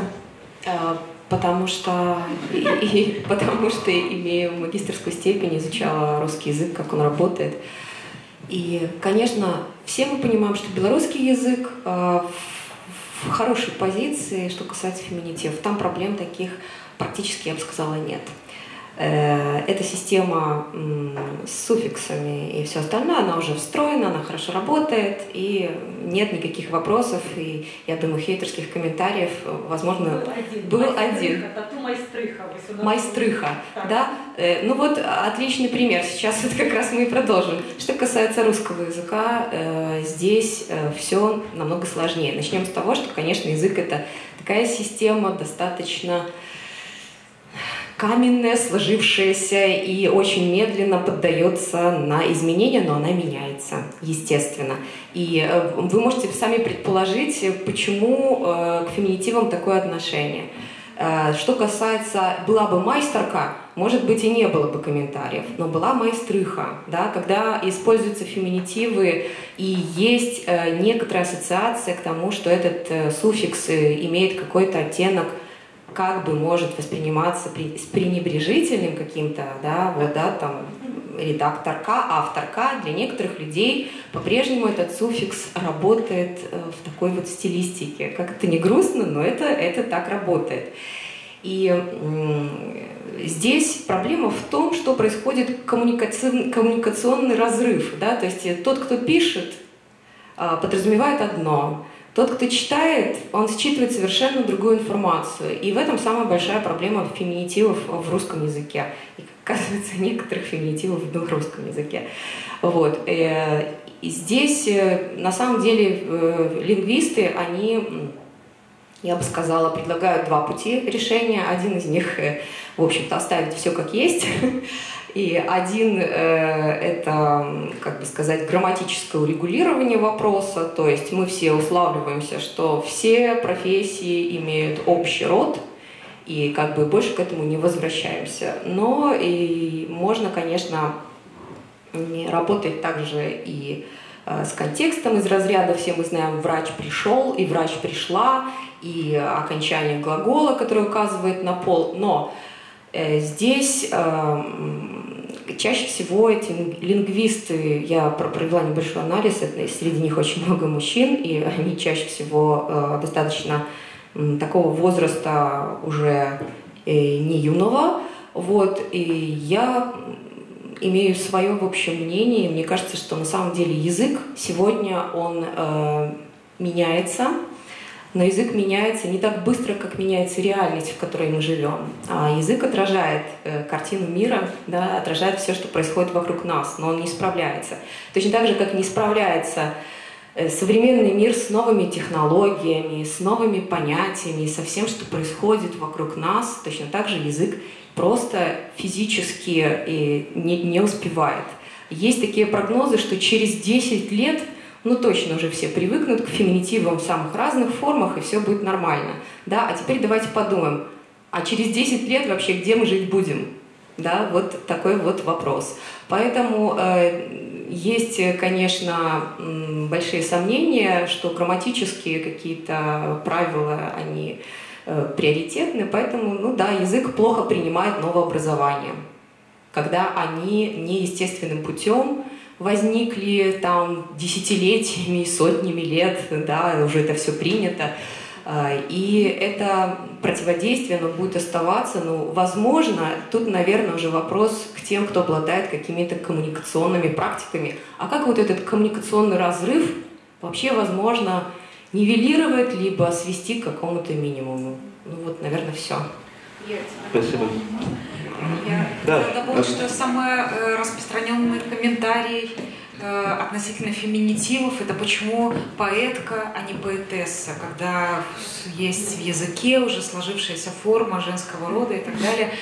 а, потому что, и, и, потому что имею магистрскую степень, изучала русский язык, как он работает. И, конечно, все мы понимаем, что белорусский язык а, в хорошей позиции, что касается феминитивов. Там проблем таких практически, я бы сказала, нет. Э, эта система с суффиксами и все остальное, она уже встроена, она хорошо работает, и нет никаких вопросов, и, я думаю, хейтерских комментариев, возможно, был один. Был один. Майстрыха. Майстрыха, да. Э, ну вот, отличный пример. Сейчас вот как раз мы и продолжим. Что касается русского языка, э, здесь все намного сложнее. Начнем с того, что, конечно, язык — это такая система достаточно каменная, сложившаяся и очень медленно поддается на изменения, но она меняется, естественно. И э, вы можете сами предположить, почему э, к феминитивам такое отношение. Э, что касается «была бы майстерка», может быть, и не было бы комментариев, но была майстрыха, да, когда используются феминитивы и есть некоторая ассоциация к тому, что этот суффикс имеет какой-то оттенок – как бы может восприниматься при, с пренебрежительным каким-то, да, вот, да, там, редакторка, авторка, для некоторых людей по-прежнему этот суффикс работает э, в такой вот стилистике. Как это не грустно, но это, это так работает. И здесь проблема в том, что происходит коммуникационный, коммуникационный разрыв. Да? То есть тот, кто пишет, а, подразумевает одно, тот, кто читает, он считывает совершенно другую информацию. И в этом самая большая проблема феминитивов в русском языке. И, оказывается, (laughs) некоторых феминитивов в русском языке. Вот. Э, и здесь, э, на самом деле, э, лингвисты, они, я бы сказала, предлагают два пути решения. Один из них, в общем-то, оставить все как есть, (laughs) И один э, это, как бы сказать, грамматическое урегулирование вопроса, то есть мы все уславливаемся, что все профессии имеют общий род, и как бы больше к этому не возвращаемся. Но и можно, конечно, работать также и э, с контекстом из разряда «все мы знаем, врач пришел» и «врач пришла», и окончание глагола, которое указывает на пол. Но Э, здесь э, чаще всего эти лингвисты, я провела небольшой анализ, среди них очень много мужчин, и они чаще всего э, достаточно такого возраста уже не юного. Вот, и я имею свое в общем мнение. Мне кажется, что на самом деле язык сегодня он э, меняется, но язык меняется не так быстро, как меняется реальность, в которой мы живем. А язык отражает э, картину мира, да, отражает все, что происходит вокруг нас, но он не справляется. Точно так же, как не справляется э, современный мир с новыми технологиями, с новыми понятиями, со всем, что происходит вокруг нас, точно так же язык просто физически и не, не успевает. Есть такие прогнозы, что через 10 лет – ну точно уже все привыкнут к феминитивам в самых разных формах, и все будет нормально. Да? А теперь давайте подумаем, а через 10 лет вообще где мы жить будем? Да, вот такой вот вопрос. Поэтому э, есть, конечно, большие сомнения, что грамматические какие-то правила, они э, приоритетны, поэтому, ну да, язык плохо принимает новообразование, когда они неестественным путем возникли там десятилетиями, сотнями лет, да, уже это все принято. А, и это противодействие, оно будет оставаться, но, ну, возможно, тут, наверное, уже вопрос к тем, кто обладает какими-то коммуникационными практиками. А как вот этот коммуникационный разрыв вообще возможно нивелировать, либо свести к какому-то минимуму? Ну вот, наверное, все. Спасибо. Я да. добавить, что самый э, распространенный комментарий э, относительно феминитивов это почему поэтка, а не поэтесса, когда есть в языке уже сложившаяся форма женского рода и так далее.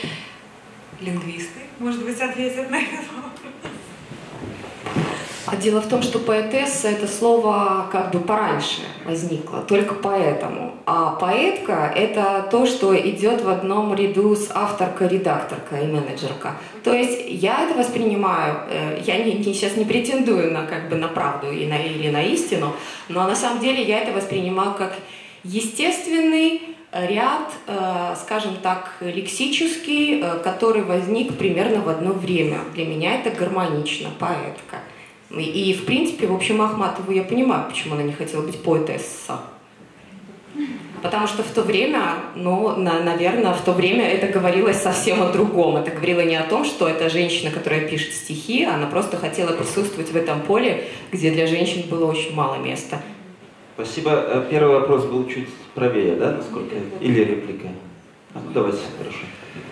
Лингвисты, может быть, ответят на этот вопрос. А дело в том, что поэтесса это слово как бы пораньше возникло, только поэтому. А поэтка это то, что идет в одном ряду с авторкой, редакторкой и менеджерка. То есть я это воспринимаю, э, я не, не, сейчас не претендую на, как бы, на правду и на, или на истину, но на самом деле я это воспринимаю как естественный ряд, э, скажем так, лексический, э, который возник примерно в одно время. Для меня это гармонично, поэтка. И, в принципе, в общем, Ахматову я понимаю, почему она не хотела быть поэтесса. Потому что в то время, ну, на, наверное, в то время это говорилось совсем о другом. Это говорило не о том, что это женщина, которая пишет стихи, она просто хотела присутствовать в этом поле, где для женщин было очень мало места. Спасибо. Э, первый вопрос был чуть правее, да, насколько? Или реплика? А, ну, давайте, хорошо.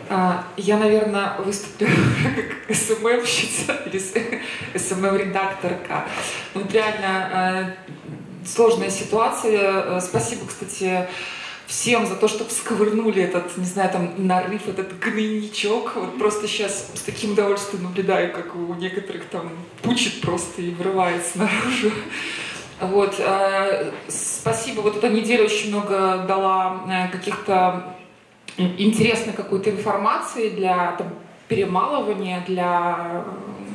А, я, наверное, выступлю как СММщица или СММ-редакторка. Ну, вот реально э, сложная ситуация. Э, спасибо, кстати, всем за то, что всковырнули этот, не знаю, там, нарыв, этот гнойничок. Вот просто сейчас с таким удовольствием наблюдаю, как у некоторых там пучит просто и вырывается наружу. Вот, э, спасибо. Вот эта неделя очень много дала каких-то интересной какой-то информации для там, перемалывания, для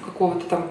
какого-то там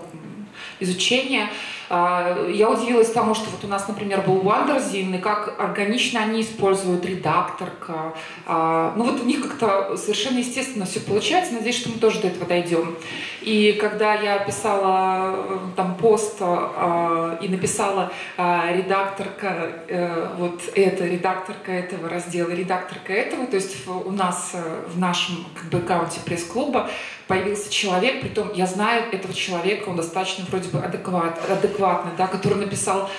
изучения. А, я удивилась тому, что вот у нас, например, был Wonderzine, и как органично они используют редакторка. А, ну вот у них как-то совершенно естественно все получается. Надеюсь, что мы тоже до этого дойдем. И когда я писала э, там пост а, и написала редакторка э, вот это, редакторка этого раздела, редакторка этого, то есть у нас э, в нашем как бы аккаунте пресс-клуба появился человек, при том я знаю этого человека, он достаточно вроде бы адекват, адекватный, да, который написал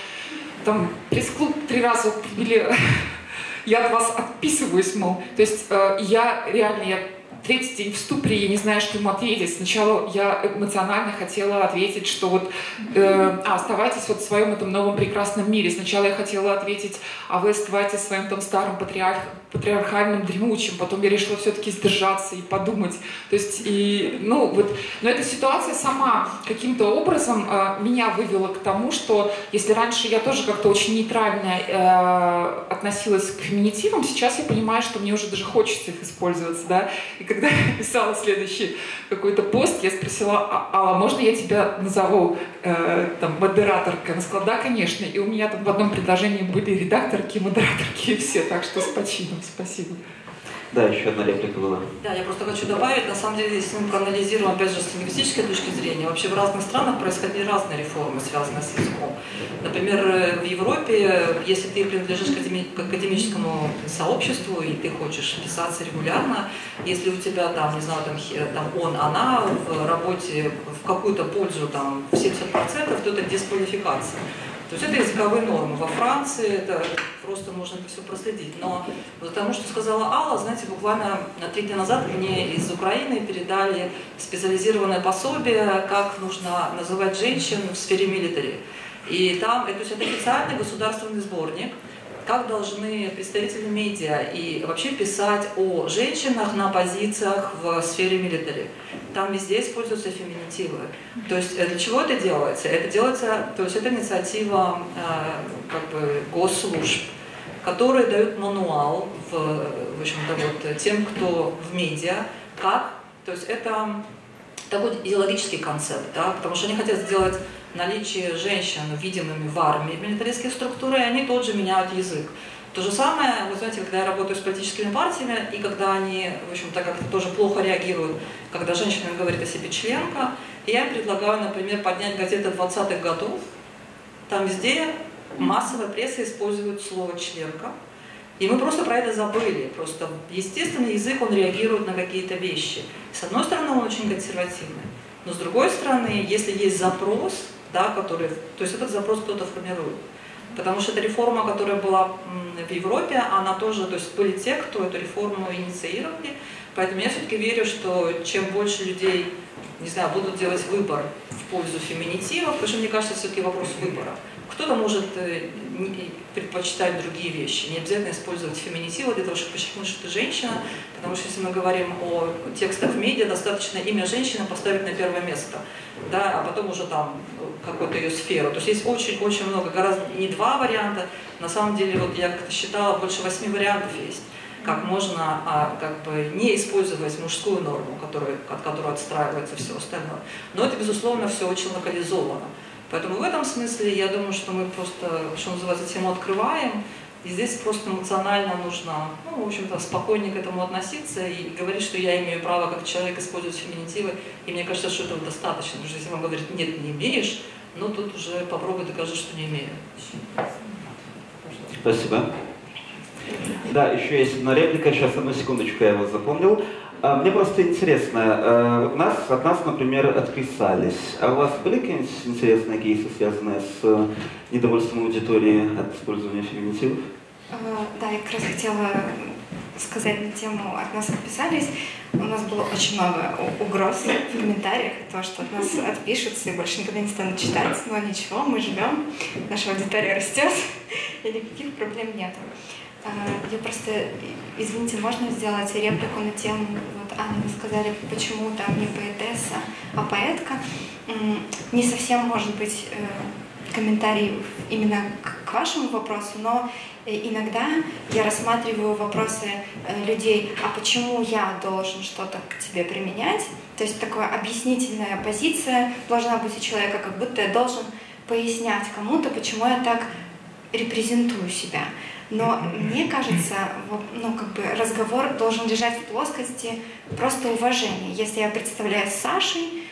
там пресс-клуб три раза или (laughs) я от вас отписываюсь, мол. То есть э, я реально, я третий день в ступоре, я не знаю, что ему ответить. Сначала я эмоционально хотела ответить, что вот э, а, оставайтесь вот в своем этом новом прекрасном мире. Сначала я хотела ответить, а вы оставайтесь в своем том старом патриарх, патриархальным дремучим, потом я решила все-таки сдержаться и подумать. То есть, и, ну, вот, но эта ситуация сама каким-то образом э, меня вывела к тому, что если раньше я тоже как-то очень нейтрально э, относилась к феминитивам, сейчас я понимаю, что мне уже даже хочется их использовать, да. И когда я писала следующий какой-то пост, я спросила, а, а можно я тебя назову э, там модераторкой? Она сказала, да, конечно. И у меня там в одном предложении были редакторки, модераторки и все, так что с почином. Спасибо. Да, еще одна реплика была. Да, я просто хочу добавить, на самом деле, если мы проанализируем, опять же, с лингвистической точки зрения, вообще в разных странах происходили разные реформы, связанные с языком. Например, в Европе, если ты принадлежишь к академическому сообществу и ты хочешь писаться регулярно, если у тебя там, не знаю, там, там он, она в работе в какую-то пользу там в 70%, то это дисквалификация. То есть это языковые нормы. Во Франции это просто можно все проследить. Но вот тому, что сказала Алла, знаете, буквально три дня назад мне из Украины передали специализированное пособие, как нужно называть женщин в сфере милитари. И там, то есть это официальный государственный сборник, как должны представители медиа и вообще писать о женщинах на позициях в сфере милитари. Там везде используются феминитивы. То есть э, для чего это делается? Это делается, то есть это инициатива э, как бы госслужб, которые дают мануал в, в общем-то, вот, тем, кто в медиа, как, то есть это такой идеологический концепт, да, потому что они хотят сделать наличие женщин видимыми в армии, милитаристские структуры, они тут же меняют язык. То же самое, вы знаете, когда я работаю с политическими партиями, и когда они, в общем-то, как-то тоже плохо реагируют, когда женщина говорит о себе членка, я предлагаю, например, поднять газеты 20-х годов, там везде массовая пресса использует слово «членка», и мы просто про это забыли. Просто естественный язык, он реагирует на какие-то вещи. С одной стороны, он очень консервативный, но с другой стороны, если есть запрос, да, который, то есть этот запрос кто-то формирует. Потому что эта реформа, которая была в Европе, она тоже, то есть были те, кто эту реформу инициировали. Поэтому я все-таки верю, что чем больше людей, не знаю, будут делать выбор в пользу феминитивов, потому что мне кажется, все-таки вопрос выбора. Кто-то может э, предпочитать другие вещи, не обязательно использовать феминитивы для того, чтобы подчеркнуть, что ты женщина, потому что если мы говорим о текстах в медиа, достаточно имя женщины поставить на первое место, да, а потом уже там какую-то ее сферу. То есть есть очень-очень много, гораздо не два варианта, на самом деле вот я как-то считала, больше восьми вариантов есть как можно а, как бы не использовать мужскую норму, которую, от которой отстраивается все остальное. Но это, безусловно, все очень локализовано. Поэтому в этом смысле я думаю, что мы просто, что называется, тему открываем, и здесь просто эмоционально нужно, ну, в общем-то, спокойнее к этому относиться и говорить, что я имею право как человек использовать феминитивы. И мне кажется, что этого достаточно. Потому что если вам говорят, нет, не имеешь, ну тут уже попробуй докажи, что не имею. Спасибо. Да, еще есть одна реплика, сейчас одну секундочку я вас запомнил. А, мне просто интересно, э, нас, от нас, например, отписались. А у вас были какие-нибудь интересные кейсы, связанные с э, недовольством аудитории от использования феминитивов? А, да, я как раз хотела сказать на тему «От нас отписались». У нас было очень много угроз в комментариях, то, что от нас отпишутся и больше никогда не станут читать, но ничего, мы живем, наша аудитория растет, (laughs) и никаких проблем нет. А, я просто, извините, можно сделать реплику на тему, вот Анна, вы сказали, почему там не поэтесса, а поэтка. Не совсем может быть э, комментарий именно к вашему вопросу, но э, иногда я рассматриваю вопросы э, людей, а почему я должен что-то к тебе применять? То есть такая объяснительная позиция должна быть у человека, как будто я должен пояснять кому-то, почему я так репрезентую себя. Но мне кажется, ну, как бы разговор должен лежать в плоскости просто уважения. Если я представляю Сашей,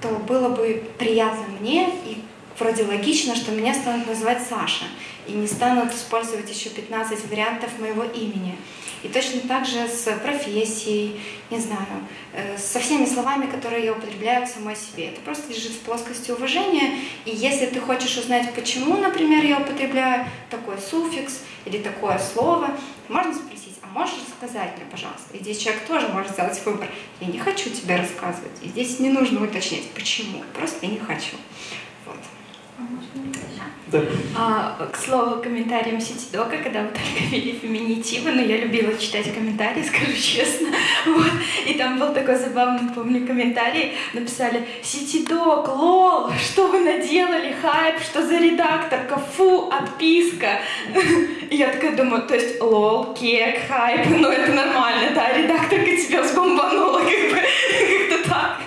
то было бы приятно мне и вроде логично, что меня станут называть Саша и не станут использовать еще 15 вариантов моего имени. И точно так же с профессией, не знаю, э, со всеми словами, которые я употребляю в самой себе. Это просто лежит в плоскости уважения. И если ты хочешь узнать, почему, например, я употребляю такой суффикс или такое слово, можно спросить, а можешь рассказать мне, пожалуйста? И здесь человек тоже может сделать выбор. Я не хочу тебе рассказывать. И здесь не нужно уточнять, почему. Просто я не хочу. А к слову, комментариям Ситидока, когда вы только (laughs) вели феминитивы, но я любила читать комментарии, (laughs) скажу честно. Вот. И там был такой забавный, помню, комментарий. Написали «Ситидок, лол, что вы наделали, хайп, что за редакторка, фу, отписка». (laughs) И я такая думаю, то есть лол, кек, хайп, ну это нормально, да, редакторка тебя сбомбанула, как бы, как-то так.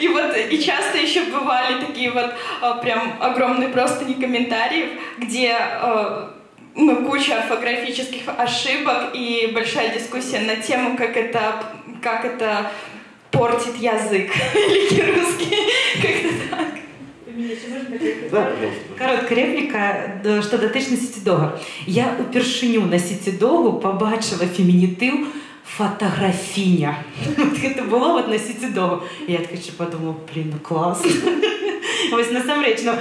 И вот, и часто еще бывали такие вот а, прям огромные просто не комментариев, где а, ну, куча орфографических ошибок и большая дискуссия на тему, как это, как это портит язык (laughs) великий русский, как-то так. Да, пожалуйста. Коротка репліка, д- що дотична сітідога. Я упершиню на сітідогу побачила фемінітив фотографіня. (laughs) От це було от на сітідогу. І я така ще подумала, блін, ну клас. (laughs) Ось насамрэч, ну,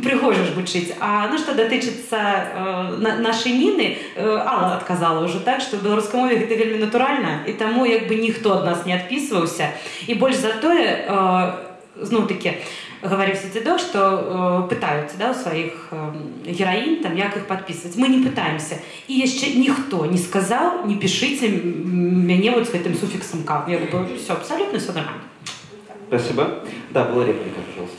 пригожа ж гучыць. А ну што датычыцца э, на, нашай Ніны, э, Алла адказала ўжо так, што ў беларускай мове гэта вельмі натуральна, і таму як бы ніхто ад нас не адпісваўся. І больш за тое, э, зноў такі, говорив Сетидо, что э, пытаются да, у своих э, героинь, там, як их подписывать. Мы не пытаемся. И еще никто не сказал, не пишите м- меня вот с этим суффиксом «как». Я говорю, все, абсолютно все нормально. Спасибо. Да, была реплика, пожалуйста.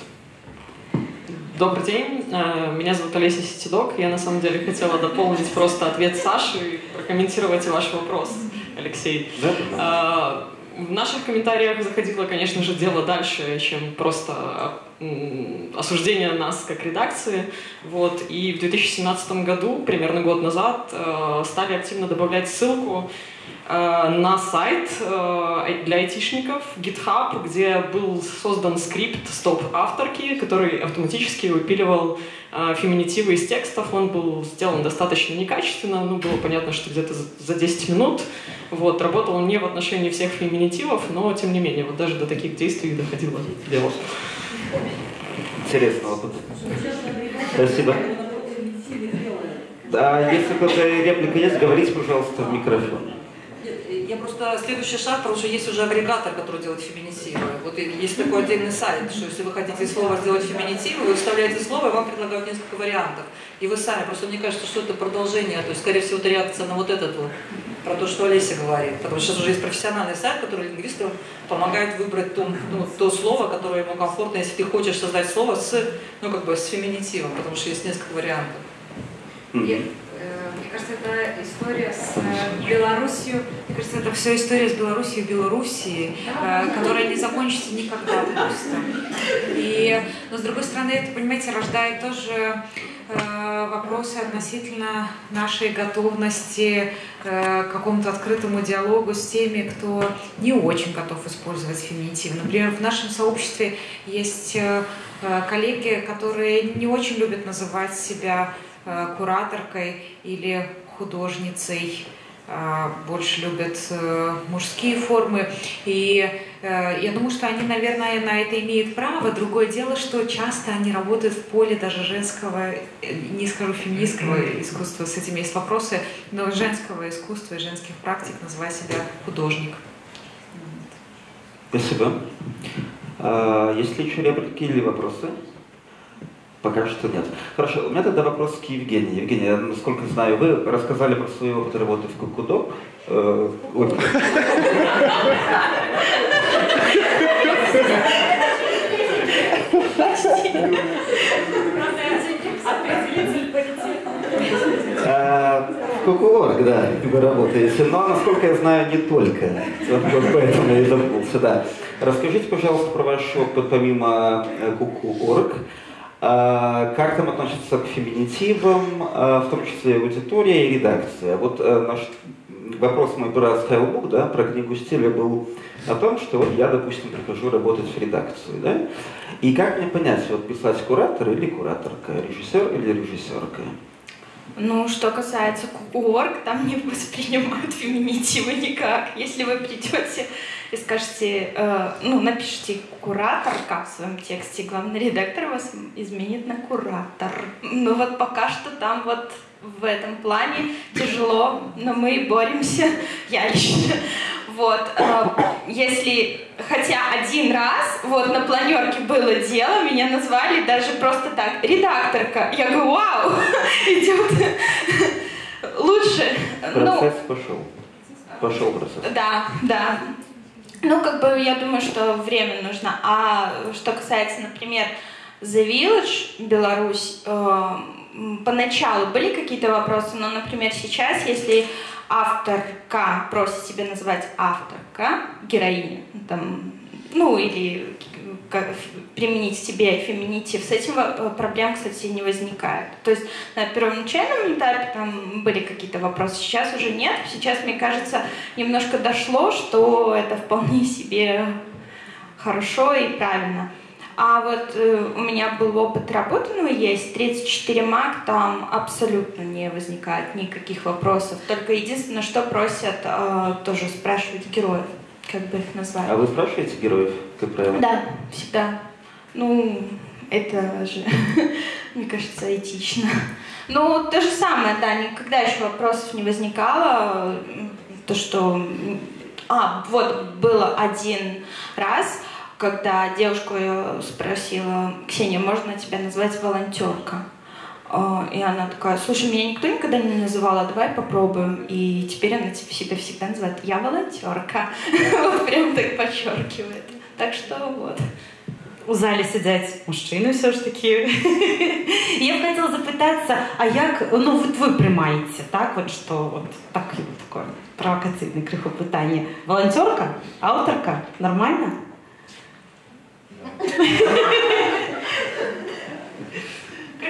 Добрый день, Э, меня зовут Олеся Сетидок. Я на самом деле хотела дополнить просто ответ Саши и прокомментировать ваш вопрос, Алексей. Да. Э, В наших комментариях заходило, конечно же, дело дальше, чем просто осуждение нас как редакции. Вот. И в 2017 году, примерно год назад, э, стали активно добавлять ссылку э, на сайт э, для айтишников GitHub, где был создан скрипт стоп-авторки, который автоматически выпиливал феминитивы из текстов. Он был сделан достаточно некачественно, ну, было понятно, что где-то за 10 минут. Вот, работал он не в отношении всех феминитивов, но, тем не менее, вот даже до таких действий доходило дело. Интересный опыт. Спасибо. Да, если какая-то реплика есть, говорите, пожалуйста, в микрофон. Я просто следующий шаг, потому что есть уже агрегатор, который делает феминитивы. Вот есть такой отдельный сайт, что если вы хотите из слова сделать феминитивы, вы вставляете слово, и вам предлагают несколько вариантов. И вы сами, просто мне кажется, что это продолжение, то есть, скорее всего, это реакция на вот этот вот, про то, что Олеся говорит. Потому что сейчас уже есть профессиональный сайт, который лингвистам помогает выбрать то, ну, то слово, которое ему комфортно, если ты хочешь создать слово с, ну, как бы, с феминитивом, потому что есть несколько вариантов. Э, Мне кажется, это история с э, Белоруссией. Мне кажется, это все история с Белоруссией, Белоруссией, э, которая не закончится никогда просто. И, но с другой стороны, это, понимаете, рождает тоже вопросы относительно нашей готовности э, к какому-то открытому диалогу с теми, кто не очень готов использовать феминитив. Например, в нашем сообществе есть э, э, коллеги, которые не очень любят называть себя э, кураторкой или художницей, больше любят э, мужские формы. И э, я думаю, что они, наверное, на это имеют право. Другое дело, что часто они работают в поле даже женского, э, не скажу феминистского искусства, с этим есть вопросы, но женского искусства и женских практик, называя себя художник. Спасибо. А, есть ли еще реплики или вопросы? Пока что нет. Хорошо, у меня тогда вопрос к Евгении. Евгения, насколько знаю, вы рассказали про свой опыт работы в Кукудо. Э, э, Кукуорг, да, вы работаете. Но, насколько я знаю, не только. Вот Поэтому я и запнулся, да. Расскажите, пожалуйста, про ваш опыт помимо э, Куку.орг. А, Как там относятся к феминитивам, а, в том числе аудитория и редакция? Вот э, наш вопрос мой про Skylebook, да, про книгу стиля был о том, что вот я, допустим, прихожу работать в редакцию, да, и как мне понять, вот писать куратор или кураторка, режиссер или режиссерка? Ну, что касается кукуорг, там не воспринимают феминитивы никак. Если вы придете и скажете, э, ну, напишите кураторка в своем тексте, главный редактор вас изменит на куратор. Ну вот пока что там вот в этом плане тяжело, но мы боремся, (laughs) я лично. Вот, э, если хотя один раз, вот на планерке было дело, меня назвали даже просто так, редакторка. Я говорю, вау, (laughs) идет лучше. Ну, Процесс пошел. Пошел процесс. да, да. Ну, как бы я думаю, что время нужно. А что касается, например, The Village, Беларусь, э, поначалу были какие-то вопросы, но, например, сейчас, если авторка просит себя называть авторка, героиня, там, ну, или применить себе феминитив, с этим э, проблем, кстати, не возникает. То есть на первоначальном этапе там были какие-то вопросы, сейчас уже нет. Сейчас, мне кажется, немножко дошло, что это вполне себе хорошо и правильно. А вот э, у меня был опыт работы, ну, есть 34 маг, там абсолютно не возникает никаких вопросов. Только единственное, что просят, э, тоже спрашивать героев, как бы их назвать. А вы спрашиваете героев, как правило? Да, всегда. Ну, это же, (laughs) мне кажется, этично. Ну, то же самое, да, никогда еще вопросов не возникало. То, что... А, вот, было один раз, когда девушку спросила, Ксения, можно тебя назвать волонтерка? А, и она такая, слушай, меня никто никогда не называла, давай попробуем. И теперь она себя всегда называет, я волонтерка. Вот (laughs) прям так подчеркивает. Так что вот. У залі сидять мужчини все ж таки. (laughs) Я б хотіла запитатися, а як ну от ви приймаєте, так? От що от так, таке провокаційне крихо питання. Волонтерка? Авторка? Нормально? (laughs)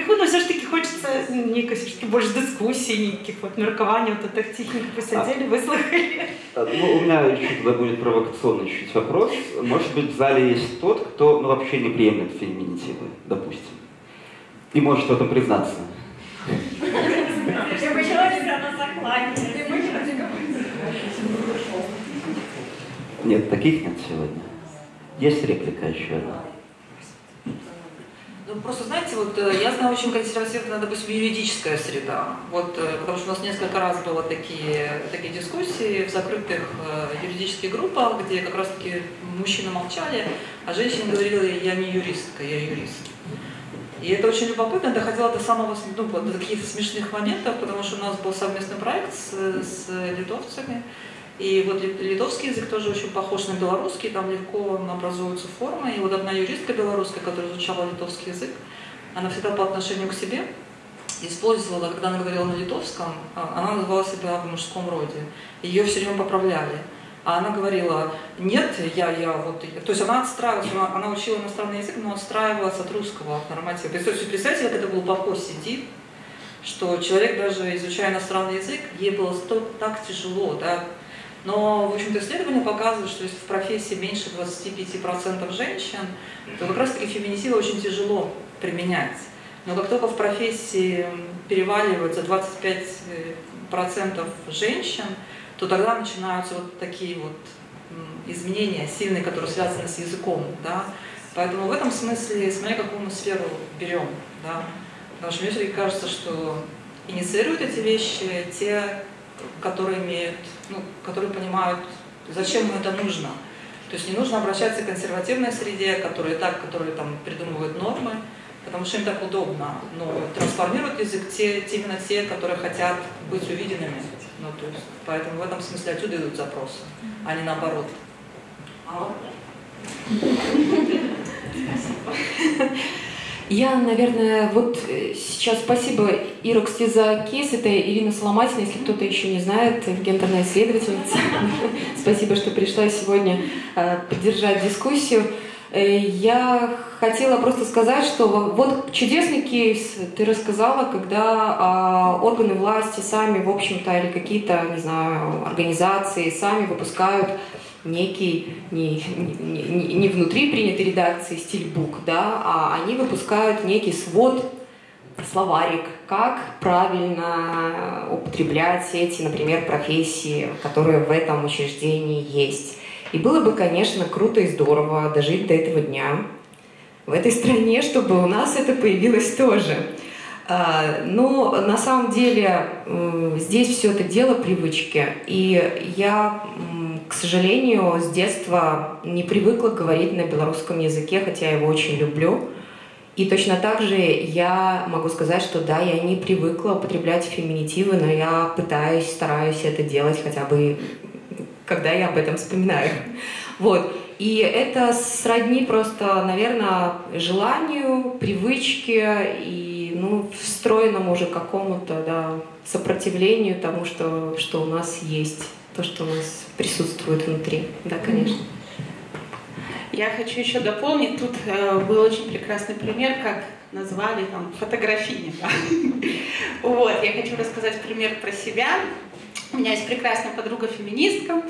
Криху, ну все ж таки хочеться ніякої все ж таки більш дискусій, ніяких от міркувань, от так тихенько посидели, выслушали. А, Ну, у меня еще тогда будет провокационный чуть вопрос. Может быть, в зале есть тот, кто ну, вообще не приемлет феминитивы, допустим. И может в этом признаться. Я почала тебя на закладе. Нет, таких нет сегодня. Есть реплика еще одна. Ну, просто, знаете, вот э, я знаю очень консервативная, допустим, юридическая среда. Вот, э, потому что у нас несколько раз было такие, такие дискуссии в закрытых э, юридических группах, где как раз-таки мужчины молчали, а женщины говорили, я не юристка, я юрист. И это очень любопытно, доходило до самого, ну, до каких-то смешных моментов, потому что у нас был совместный проект с, с литовцами, и вот литовский язык тоже очень похож на белорусский, там легко образуются формы. И вот одна юристка белорусская, которая изучала литовский язык, она всегда по отношению к себе использовала, когда она говорила на литовском, а, она называла себя в мужском роде. Ее все время поправляли. А она говорила, нет, я, я вот... То есть она отстраивалась, она, она учила иностранный язык, но отстраивалась от русского норматива. Представьте, представьте, как это глубоко сидит, что человек, даже изучая иностранный язык, ей было так тяжело, да, но, в общем-то, исследования показывают, что если в профессии меньше 25% женщин, то как раз-таки феминитивы очень тяжело применять. Но как только в профессии переваливают за 25% женщин, то тогда начинаются вот такие вот изменения сильные, которые связаны с языком. Да? Поэтому в этом смысле, смотря какую мы сферу берем. Да? Потому что мне все-таки кажется, что инициируют эти вещи те, которые имеют, ну, которые понимают, зачем им это нужно. То есть не нужно обращаться к консервативной среде, которые так, которые там придумывают нормы, потому что им так удобно. Но трансформируют язык те, именно те, которые хотят быть увиденными. Ну, то есть, поэтому в этом смысле отсюда идут запросы, а не наоборот. (laughs) (laughs) Спасибо. Я, наверное, вот э, сейчас спасибо кстати, за кейс. Это Ирина Соломатина, если кто-то еще не знает, гендерная исследовательница. (laughs) Спасибо, что пришла сегодня э, поддержать дискуссию. Э, я хотела просто сказать, что вот чудесный кейс ты рассказала, когда а, органы власти сами, в общем-то, или какие-то, не знаю, организации сами выпускают некий не, не, не внутри принятой редакции стильбук, да, а они выпускают некий свод, словарик, как правильно употреблять эти, например, профессии, которые в этом учреждении есть. И было бы, конечно, круто и здорово дожить до этого дня в этой стране, чтобы у нас это появилось тоже. А, но на самом деле здесь все это дело привычки. И я к сожалению, с детства не привыкла говорить на белорусском языке, хотя я его очень люблю. И точно так же я могу сказать, что да, я не привыкла употреблять феминитивы, но я пытаюсь, стараюсь это делать хотя бы, когда я об этом вспоминаю. Вот. И это сродни просто, наверное, желанию, привычке и ну, встроенному уже какому-то да, сопротивлению тому, что, что у нас есть то, что у нас присутствует внутри. Да, конечно. Я хочу еще дополнить. Тут э, был очень прекрасный пример, как назвали там фотографини. (laughs) Вот, я хочу рассказать пример про себя. У меня есть прекрасная подруга-феминистка.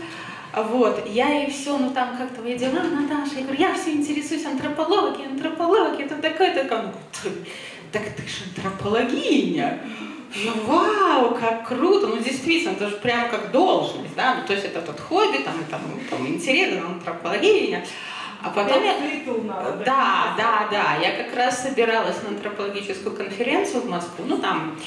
Вот, я ей все, ну там как-то я дела, Наташа, я говорю, я все интересуюсь антропологией, антропологией, это такое, такое. Говорит, так ты же антропологиня. Я, вау, как круто, ну действительно, это же прям как должность, да, ну то есть это тот хобби, там, там, там интерес, антропология. А потом я... Да, да, да. Я как раз собиралась на антропологическую конференцию в Москву. Ну, там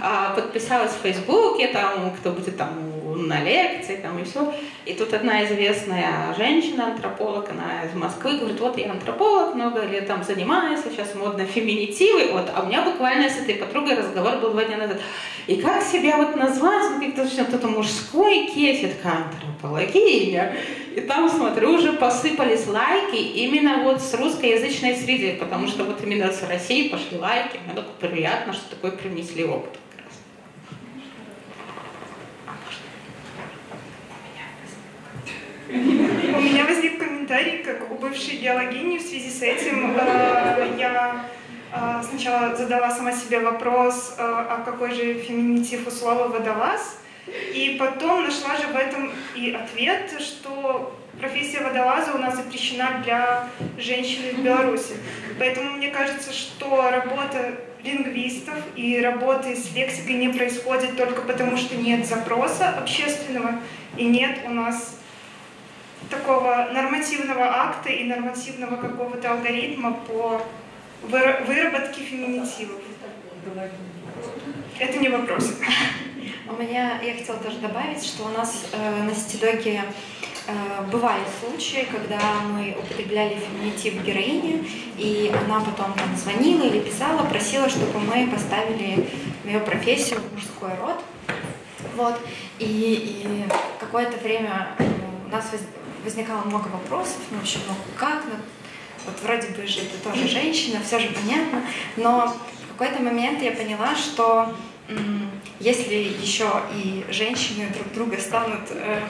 а, подписалась в Фейсбуке, там, кто будет там на лекции, там и все. И тут одна известная женщина, антрополог, она из Москвы, говорит, вот я антрополог, много лет там занимаюсь, сейчас модно феминитивы. Вот, а у меня буквально с этой подругой разговор был два дня назад. И как себя вот назвать, ну, как-то что-то мужской такая антропология. И там, смотрю, уже посыпались лайки именно вот с русскоязычной среды, потому что вот именно с России пошли лайки. Мне так приятно, что такой принесли опыт. У меня возник комментарий, как у бывшей биологини в связи с этим. Э, я э, сначала задала сама себе вопрос, э, а какой же феминитив у слова «водолаз», и потом нашла же в этом и ответ, что профессия водолаза у нас запрещена для женщин в Беларуси. Поэтому мне кажется, что работа лингвистов и работы с лексикой не происходит только потому, что нет запроса общественного и нет у нас такого нормативного акта и нормативного какого-то алгоритма по выработке феминитивов. Это не вопрос. (laughs) У меня, я хотела тоже добавить, что у нас э, на Ситидоге э, бывали случаи, когда мы употребляли феминитив героини, и она потом там звонила или писала, просила, чтобы мы поставили ее профессию в мужской род. Вот. И, и какое-то время э, у нас возникало много вопросов, ну, общем, ну как, ну, вот вроде бы же это тоже женщина, все же понятно, но в какой-то момент я поняла, что если еще и женщины друг друга станут э,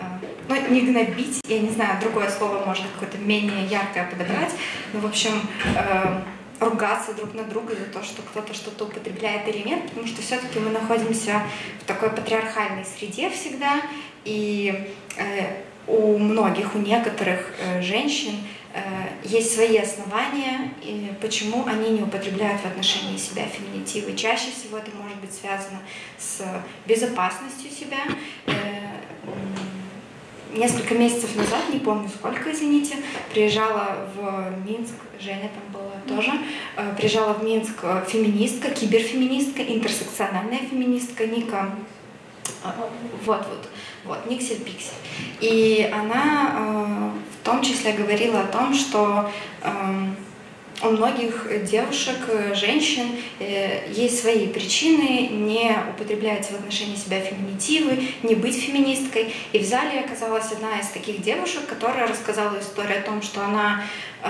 э, ну, не гнобить, я не знаю, другое слово можно какое-то менее яркое подобрать, но, в общем, э, ругаться друг на друга за то, что кто-то что-то употребляет или нет, потому что все-таки мы находимся в такой патриархальной среде всегда, и э, у многих, у некоторых э, женщин э, есть свои основания, почему они не употребляют в отношении себя феминитивы. Чаще всего это может быть связано с безопасностью себя. Э, несколько месяцев назад, не помню сколько, извините, приезжала в Минск, Женя там была тоже, приезжала в Минск феминистка, киберфеминистка, интерсекциональная феминистка Ника. Вот, вот вот, Никсель Пиксель. И она э, в том числе говорила о том, что э, у многих девушек, женщин э, есть свои причины не употреблять в отношении себя феминитивы, не быть феминисткой. И в зале оказалась одна из таких девушек, которая рассказала историю о том, что она э,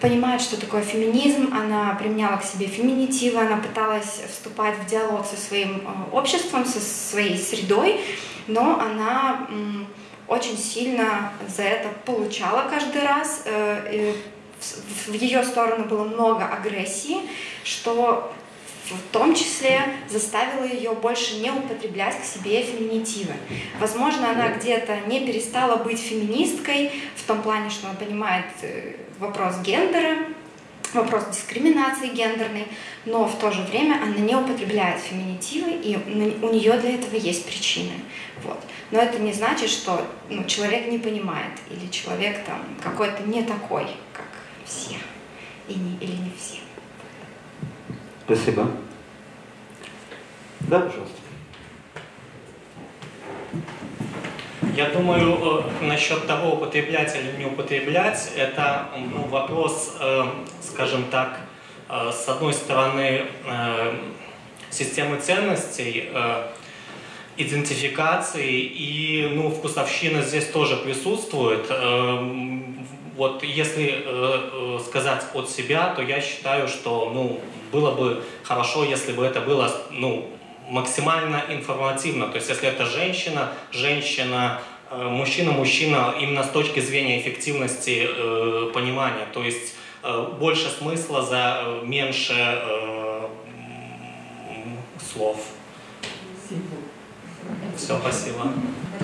понимает, что такое феминизм, она применяла к себе феминитивы, она пыталась вступать в диалог со своим э, обществом, со своей средой, но она очень сильно за это получала каждый раз. Э, в ее сторону было много агрессии, что в том числе заставило ее больше не употреблять к себе феминитивы. Возможно, она где-то не перестала быть феминисткой в том плане, что она понимает э, вопрос гендера, вопрос дискриминации гендерной, но в то же время она не употребляет феминитивы, и у нее для этого есть причины. Вот. Но это не значит, что ну, человек не понимает, или человек там какой-то не такой, как все, и не, или не все. Спасибо. Да, пожалуйста. Я думаю, э, насчет того, употреблять или не употреблять, это ну, вопрос, э, скажем так, э, с одной стороны, системы ценностей, идентификации и ну, вкусовщина здесь тоже присутствует. Вот если сказать от себя, то я считаю, что ну, было бы хорошо, если бы это было ну, максимально информативно. То есть если это женщина, женщина, э, мужчина, мужчина, именно с точки зрения эффективности э, понимания. То есть э, больше смысла за э, меньше э, слов. Все, спасибо.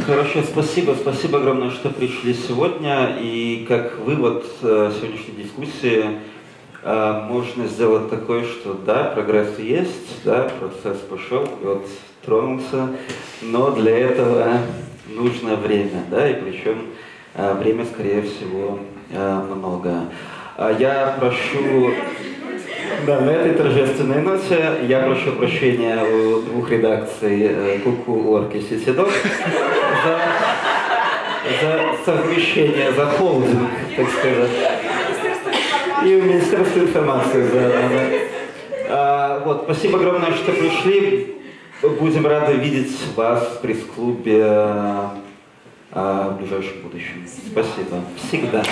Хорошо, спасибо. Спасибо огромное, что пришли сегодня. И как вывод э, сегодняшней дискуссии э, можно сделать такой, что да, прогресс есть, да, процесс пошел, и вот тронулся, но для этого нужно время, да, и причем э, время, скорее всего, много. А я прошу да, на этой торжественной ноте я прошу прощения у двух редакций Куку, Орки и Ситидок за, за совмещение, за холдинг, так сказать. И у Министерства информации, да, да, да. А, вот, спасибо огромное, что пришли. Будем рады видеть вас в пресс-клубе а, в ближайшем будущем. Спасибо. Всегда.